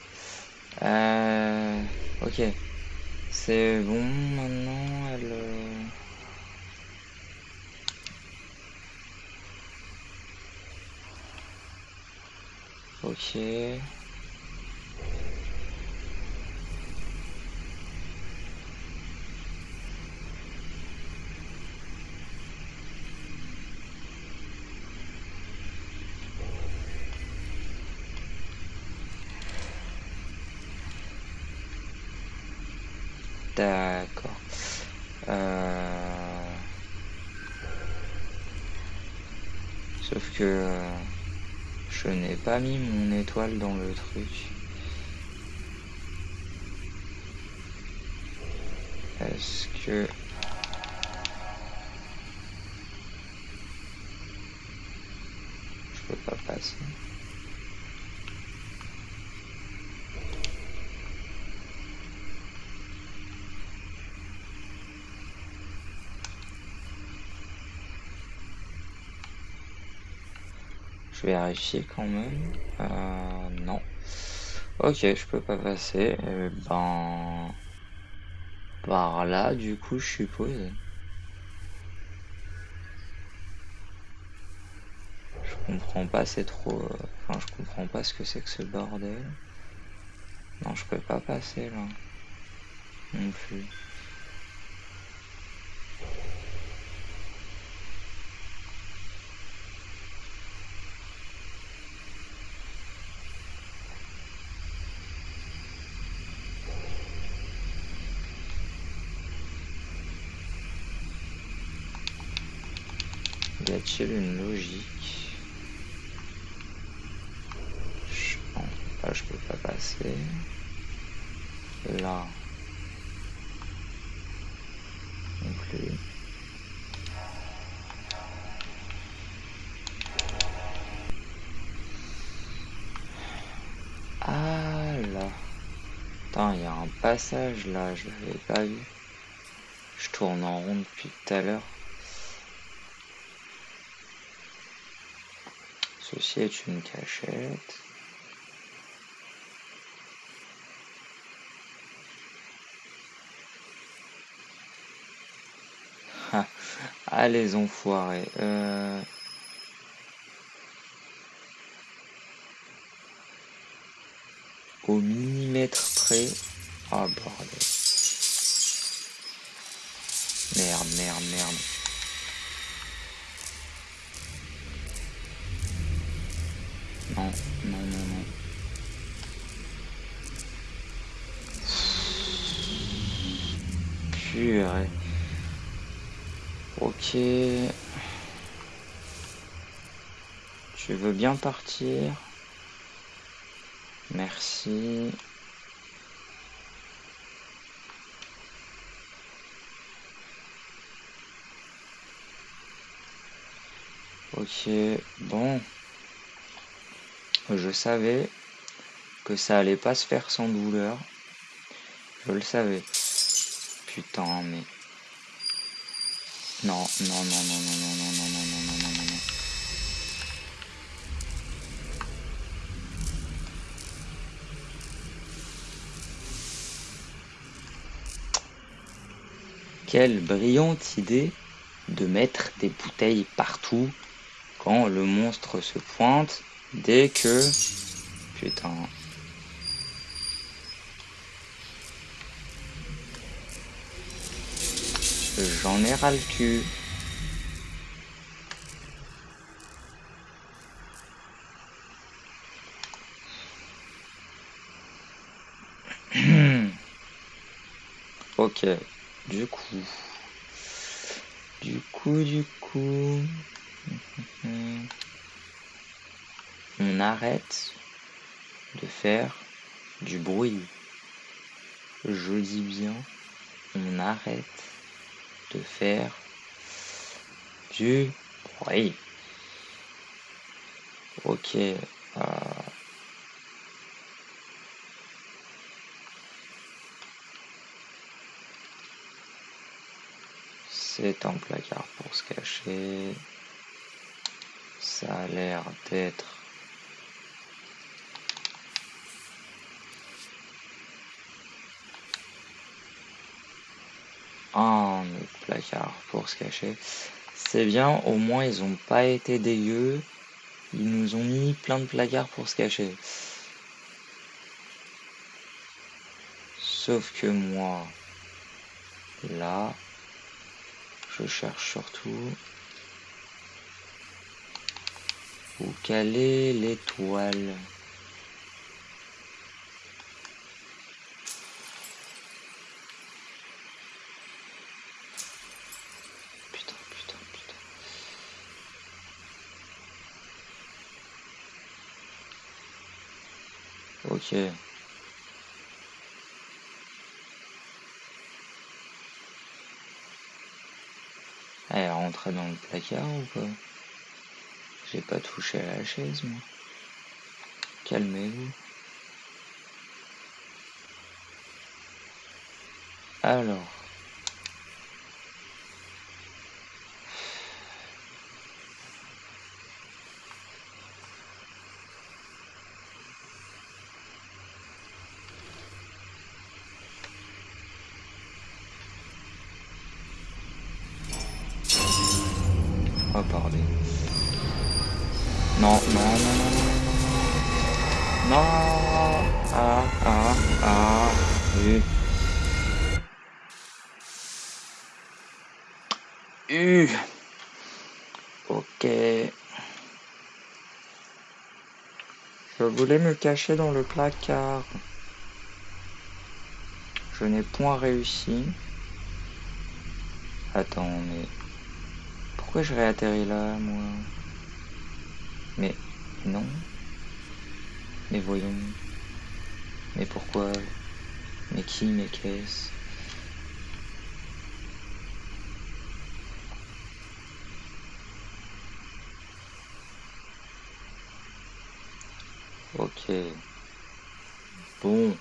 Euh, ok. C'est bon maintenant elle. Euh, ok. D'accord. Euh, sauf que euh, je n'ai pas mis mon étoile dans le truc. Est-ce que... Je peux pas passer. Vérifier quand même. Euh, non. Ok, je peux pas passer. Eh ben... Par là, du coup, je suppose. Je comprends pas, c'est trop... Euh, enfin, je comprends pas ce que c'est que ce bordel. Non, je peux pas passer, là. Non plus. Y a-t-il une logique Non, là je peux pas passer. Là. Non plus. Ah là. Il y a un passage là, je l'avais pas vu. Je tourne en rond depuis tout à l'heure. Ceci est une cachette. Les enfoirés. Euh... Au millimètre près. Ah bordel. Merde, merde, merde. Non, non, non, non. Purée. Ok. Tu veux bien partir? Merci. Ok, bon je savais que ça allait pas se faire sans douleur. Je le savais. Putain, mais... Non, non, non, non, non, non, non, non, non, non, non, non, non. Quelle brillante idée de mettre des bouteilles partout quand le monstre se pointe Dès que... Putain. J'en ai ras le cul. ok. Du coup. Du coup, du coup on arrête de faire du bruit. Je dis bien on arrête de faire du bruit. Ok. Euh, c'est un placard pour se cacher. Ça a l'air d'être un placard pour se cacher. C'est bien, au moins ils ont pas été dégueux. Ils nous ont mis plein de placards pour se cacher. Sauf que moi, là, je cherche surtout où caler l'étoile? Putain, putain, putain. Ok. Elle est rentrée dans le placard ou quoi J'ai pas touché à la chaise, moi. Calmez-vous. Alors. Oh bordel. Non, non, non, non, non, non, non. Non. Ah, ah, ah. U. U. Ok. Je voulais me cacher dans le placard. Je n'ai point réussi. Attends, mais... Pourquoi je réatterris là, moi? Mais non. Mais voyons. Mais pourquoi? Mais qui? Mais qu'est-ce? Bon.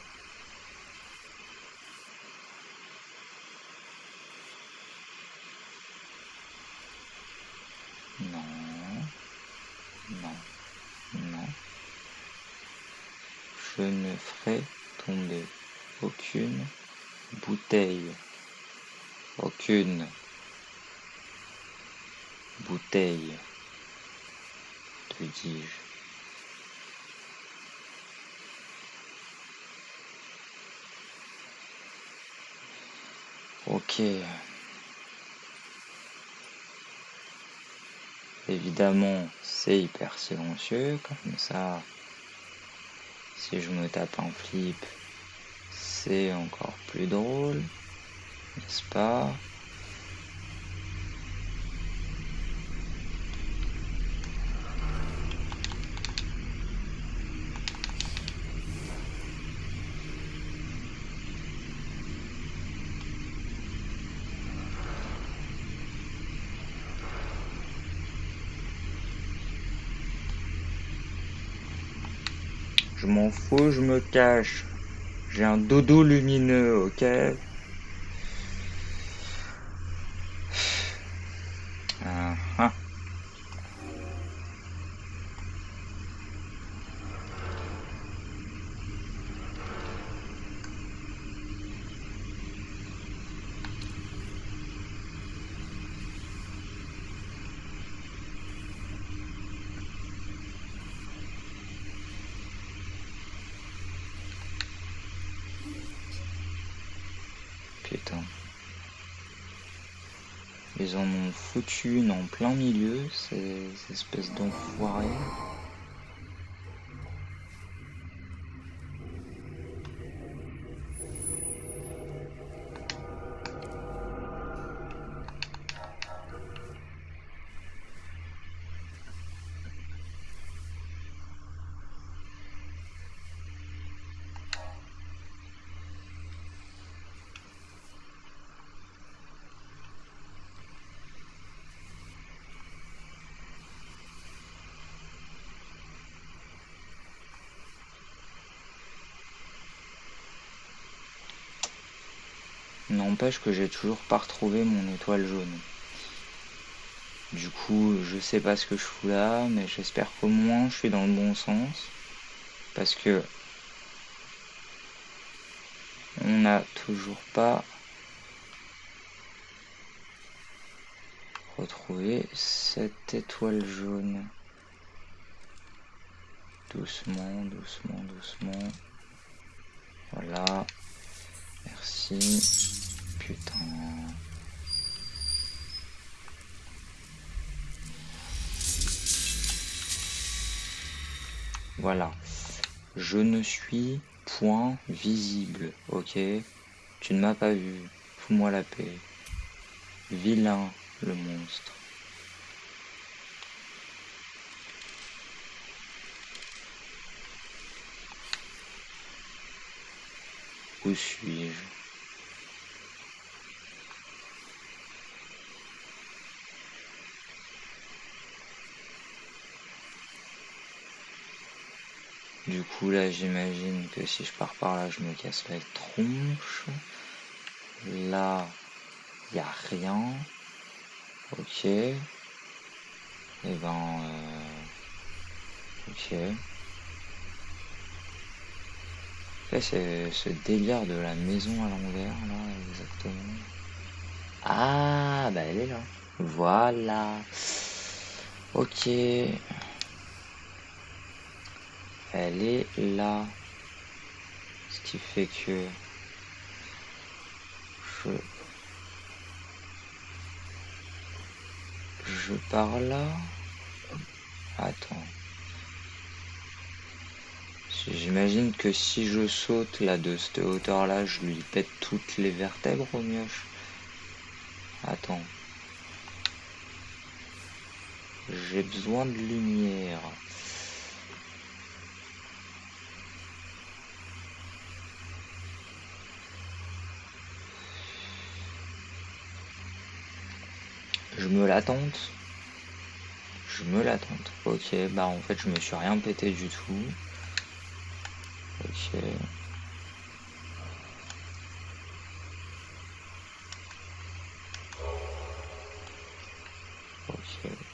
Non. Non. Non. Je ne ferai tomber aucune bouteille. Aucune bouteille. Te dis-je. Ok. Évidemment, c'est hyper silencieux, comme ça, si je me tape un flip, c'est encore plus drôle, n'est-ce pas Je m'en fous, je me cache. J'ai un dodo lumineux, ok Ah, ah. Putain. Ils en ont foutu en plein milieu, ces espèces d'enfoirés. Que j'ai toujours pas retrouvé mon étoile jaune. Du coup, je sais pas ce que je fous là, mais j'espère qu'au moins je suis dans le bon sens. Parce que on n'a toujours pas retrouvé cette étoile jaune. Doucement, doucement, doucement. Voilà. Merci. Voilà. Je ne suis point visible, ok? Tu ne m'as pas vu. Fous-moi la paix. Vilain, le monstre. Où suis-je? Du coup, là, j'imagine que si je pars par là, je me casse la tronche. Là, il a rien. Ok. Et eh ben... Euh... Ok. c'est ce délire de la maison à l'envers, là, exactement. Ah, bah elle est là. Voilà. Ok. Elle est là. Ce qui fait que je je pars là. Attends. J'imagine que si je saute là de cette hauteur là, je lui pète toutes les vertèbres au mioche. Attends. J'ai besoin de lumière. Je me l'attente. Je me l'attente. Ok, bah en fait je me suis rien pété du tout. Ok.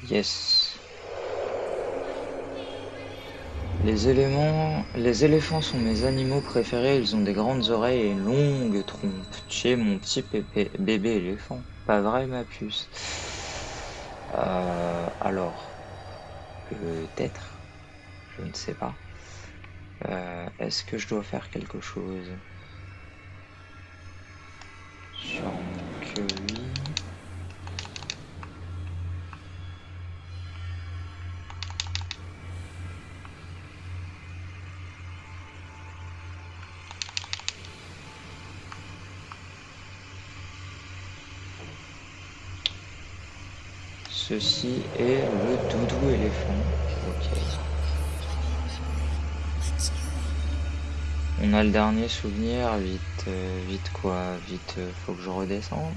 Yes. Les éléments, les éléphants sont mes animaux préférés, ils ont des grandes oreilles et une longue trompe. Tu mon petit bébé éléphant. Pas vrai ma puce? Euh, Alors, peut-être, je ne sais pas. Euh, est-ce que je dois faire quelque chose? Sûrement que oui. Ceci est le doudou éléphant. On a le dernier souvenir, vite, euh, vite quoi, vite, euh, faut que je redescende.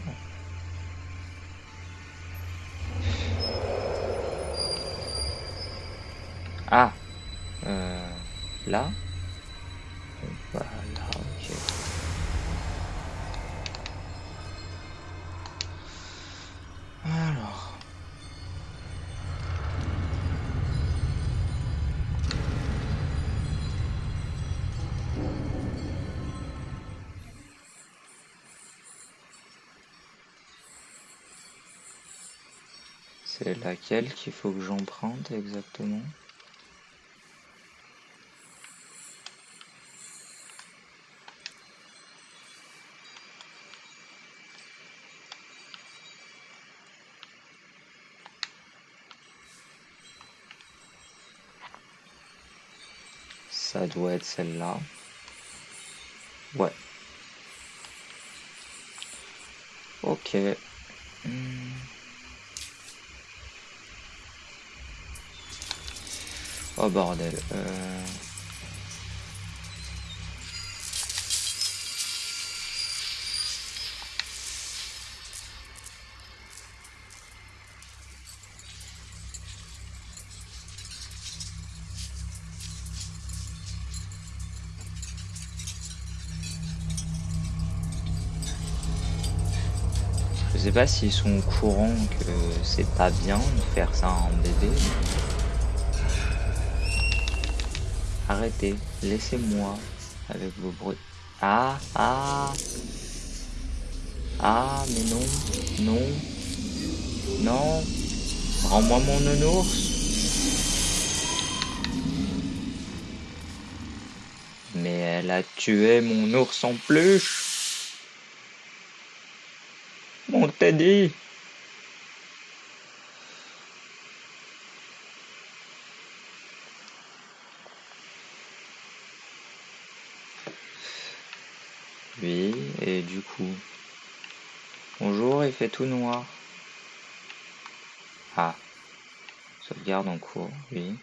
Ah, euh, là? Laquelle qu'il faut que j'emprunte exactement Ça doit être celle-là. Ouais. Ok. Hmm. Oh bordel. Euh... Je sais pas s'ils sont au courant que c'est pas bien de faire ça en bébé. Arrêtez, laissez-moi avec vos bruits. Ah, ah. Ah, mais non, non, non. Rends-moi mon nounours. Mais elle a tué mon ours en peluche Mon Teddy Du coup. Bonjour, il fait tout noir. Ah. Sauvegarde en cours, oui.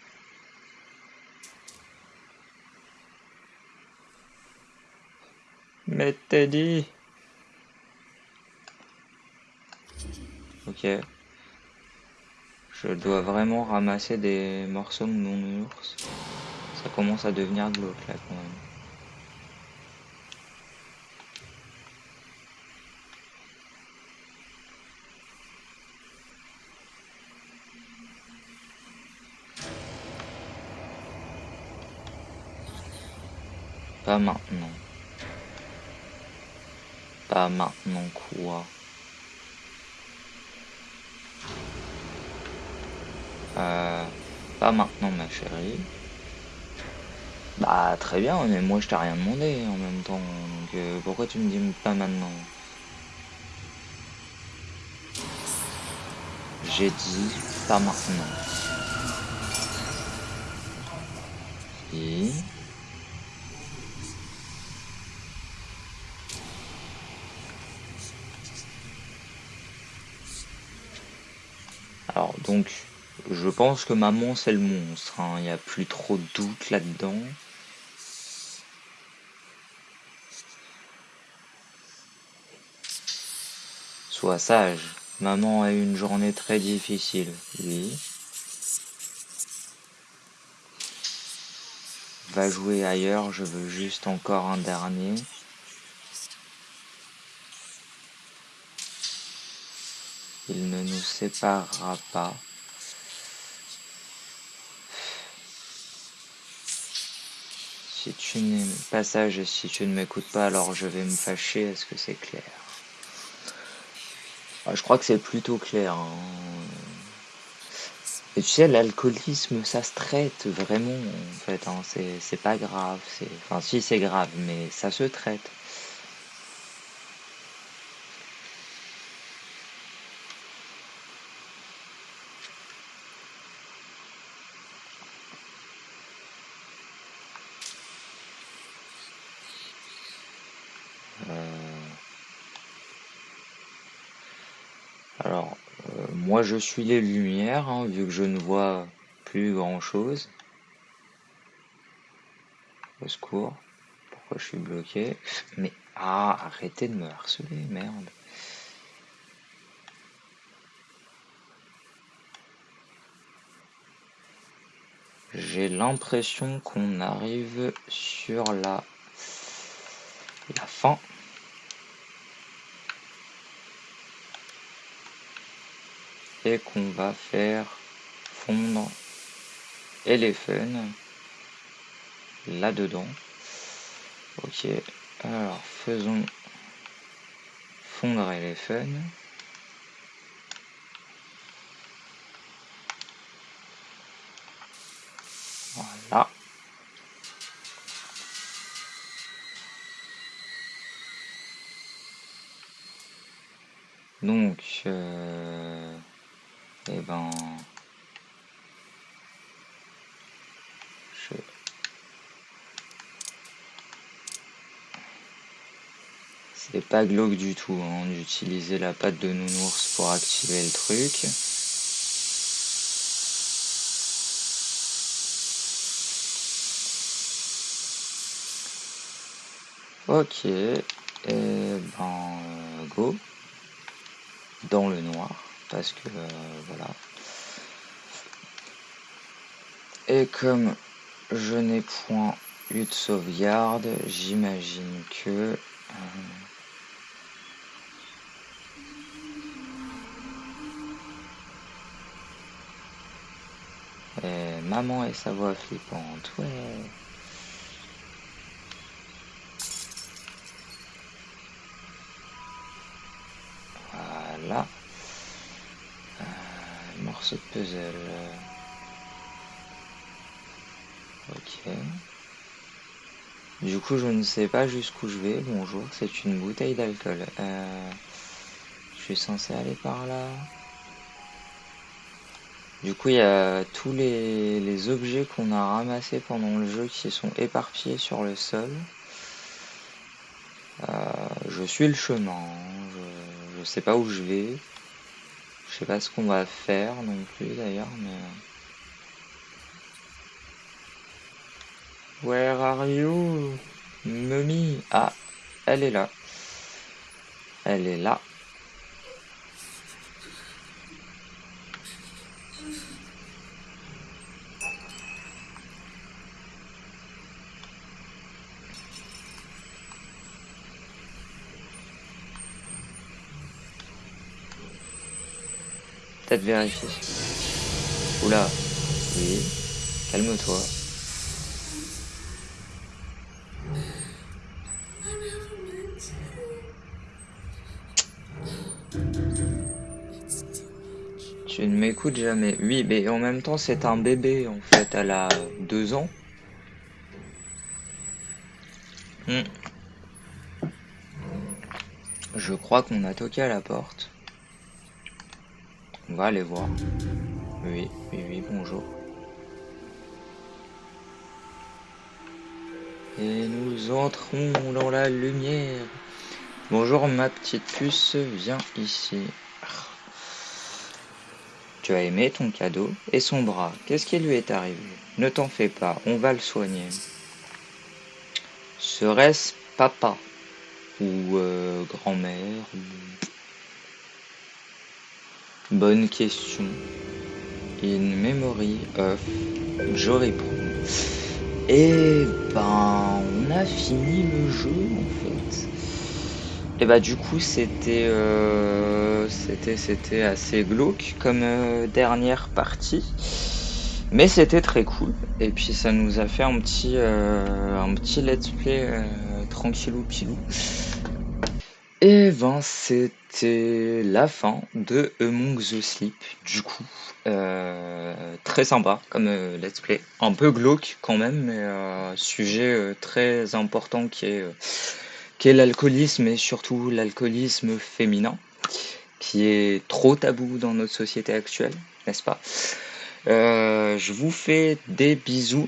Mais Ok. Je dois vraiment ramasser des morceaux de mon ours. Ça commence à devenir glauque là quand même. Pas maintenant. Pas maintenant quoi euh, Pas maintenant ma chérie. Bah très bien, mais moi je t'ai rien demandé en même temps. Donc euh, pourquoi tu me dis pas maintenant? J'ai dit pas maintenant. Et... Alors donc, je pense que maman c'est le monstre, hein. il n'y a plus trop de doute là-dedans. Sois sage, maman a eu une journée très difficile, oui. Va jouer ailleurs, je veux juste encore un dernier. Il ne nous séparera pas. Si tu n'es pas sage et si tu ne m'écoutes pas, alors je vais me fâcher. Est-ce que c'est clair? Ah, Je crois que c'est plutôt clair. Hein. Tu sais, l'alcoolisme, ça se traite vraiment, en fait. Hein. C'est pas grave. Enfin, si, c'est grave, mais ça se traite. Alors, euh, moi je suis les lumières, hein, vu que je ne vois plus grand chose. Au secours. Pourquoi je suis bloqué? Mais ah, arrêtez de me harceler, merde. J'ai l'impression qu'on arrive sur la, la fin. Et qu'on va faire fondre Elephant là-dedans. Ok, alors faisons fondre Elephant. Voilà. Donc, euh, et eh ben je c'est pas glauque du tout hein, d'utiliser la pâte de nounours pour activer le truc. Ok et ben go. Dans le noir parce que euh, voilà. Et comme je n'ai point eu de sauvegarde, j'imagine que... Euh, maman et sa voix flippante, ouais. Voilà. Morceau de puzzle. Ok. Du coup, je ne sais pas jusqu'où je vais. Bonjour, c'est une bouteille d'alcool. Euh, je suis censé aller par là. Du coup, il y a tous les, objets qu'on a ramassés pendant le jeu qui sont éparpillés sur le sol. Euh, je suis le chemin. Je, je sais pas où je vais. Je sais pas ce qu'on va faire non plus d'ailleurs, mais... Where are you? Mummy. Ah, elle est là. Elle est là. Peut-être vérifier. Oula. Oui. Calme-toi. Tu ne m'écoutes jamais. Oui, mais en même temps, c'est un bébé, en fait. Elle a deux ans. Hmm. Je crois qu'on a toqué à la porte. On va aller voir. Oui, oui, oui, bonjour. Et nous entrons dans la lumière. Bonjour ma petite puce, viens ici. Tu as aimé ton cadeau et son bras. Qu'est-ce qui lui est arrivé? Ne t'en fais pas, on va le soigner. Serait-ce papa ou euh, grand-mère Bonne question. In memory of Jory Et eh ben, on a fini le jeu en fait. Et eh bah du coup c'était euh, c'était c'était assez glauque comme euh, dernière partie. Mais c'était très cool. Et puis ça nous a fait un petit euh, un petit let's play tranquillou pilou. Et ben c'était la fin de Among the Sleep, du coup. Euh, très sympa comme euh, let's play. Un peu glauque quand même, mais euh, sujet très important qui est, qui est l'alcoolisme et surtout l'alcoolisme féminin, qui est trop tabou dans notre société actuelle, n'est-ce pas? Je vous fais des bisous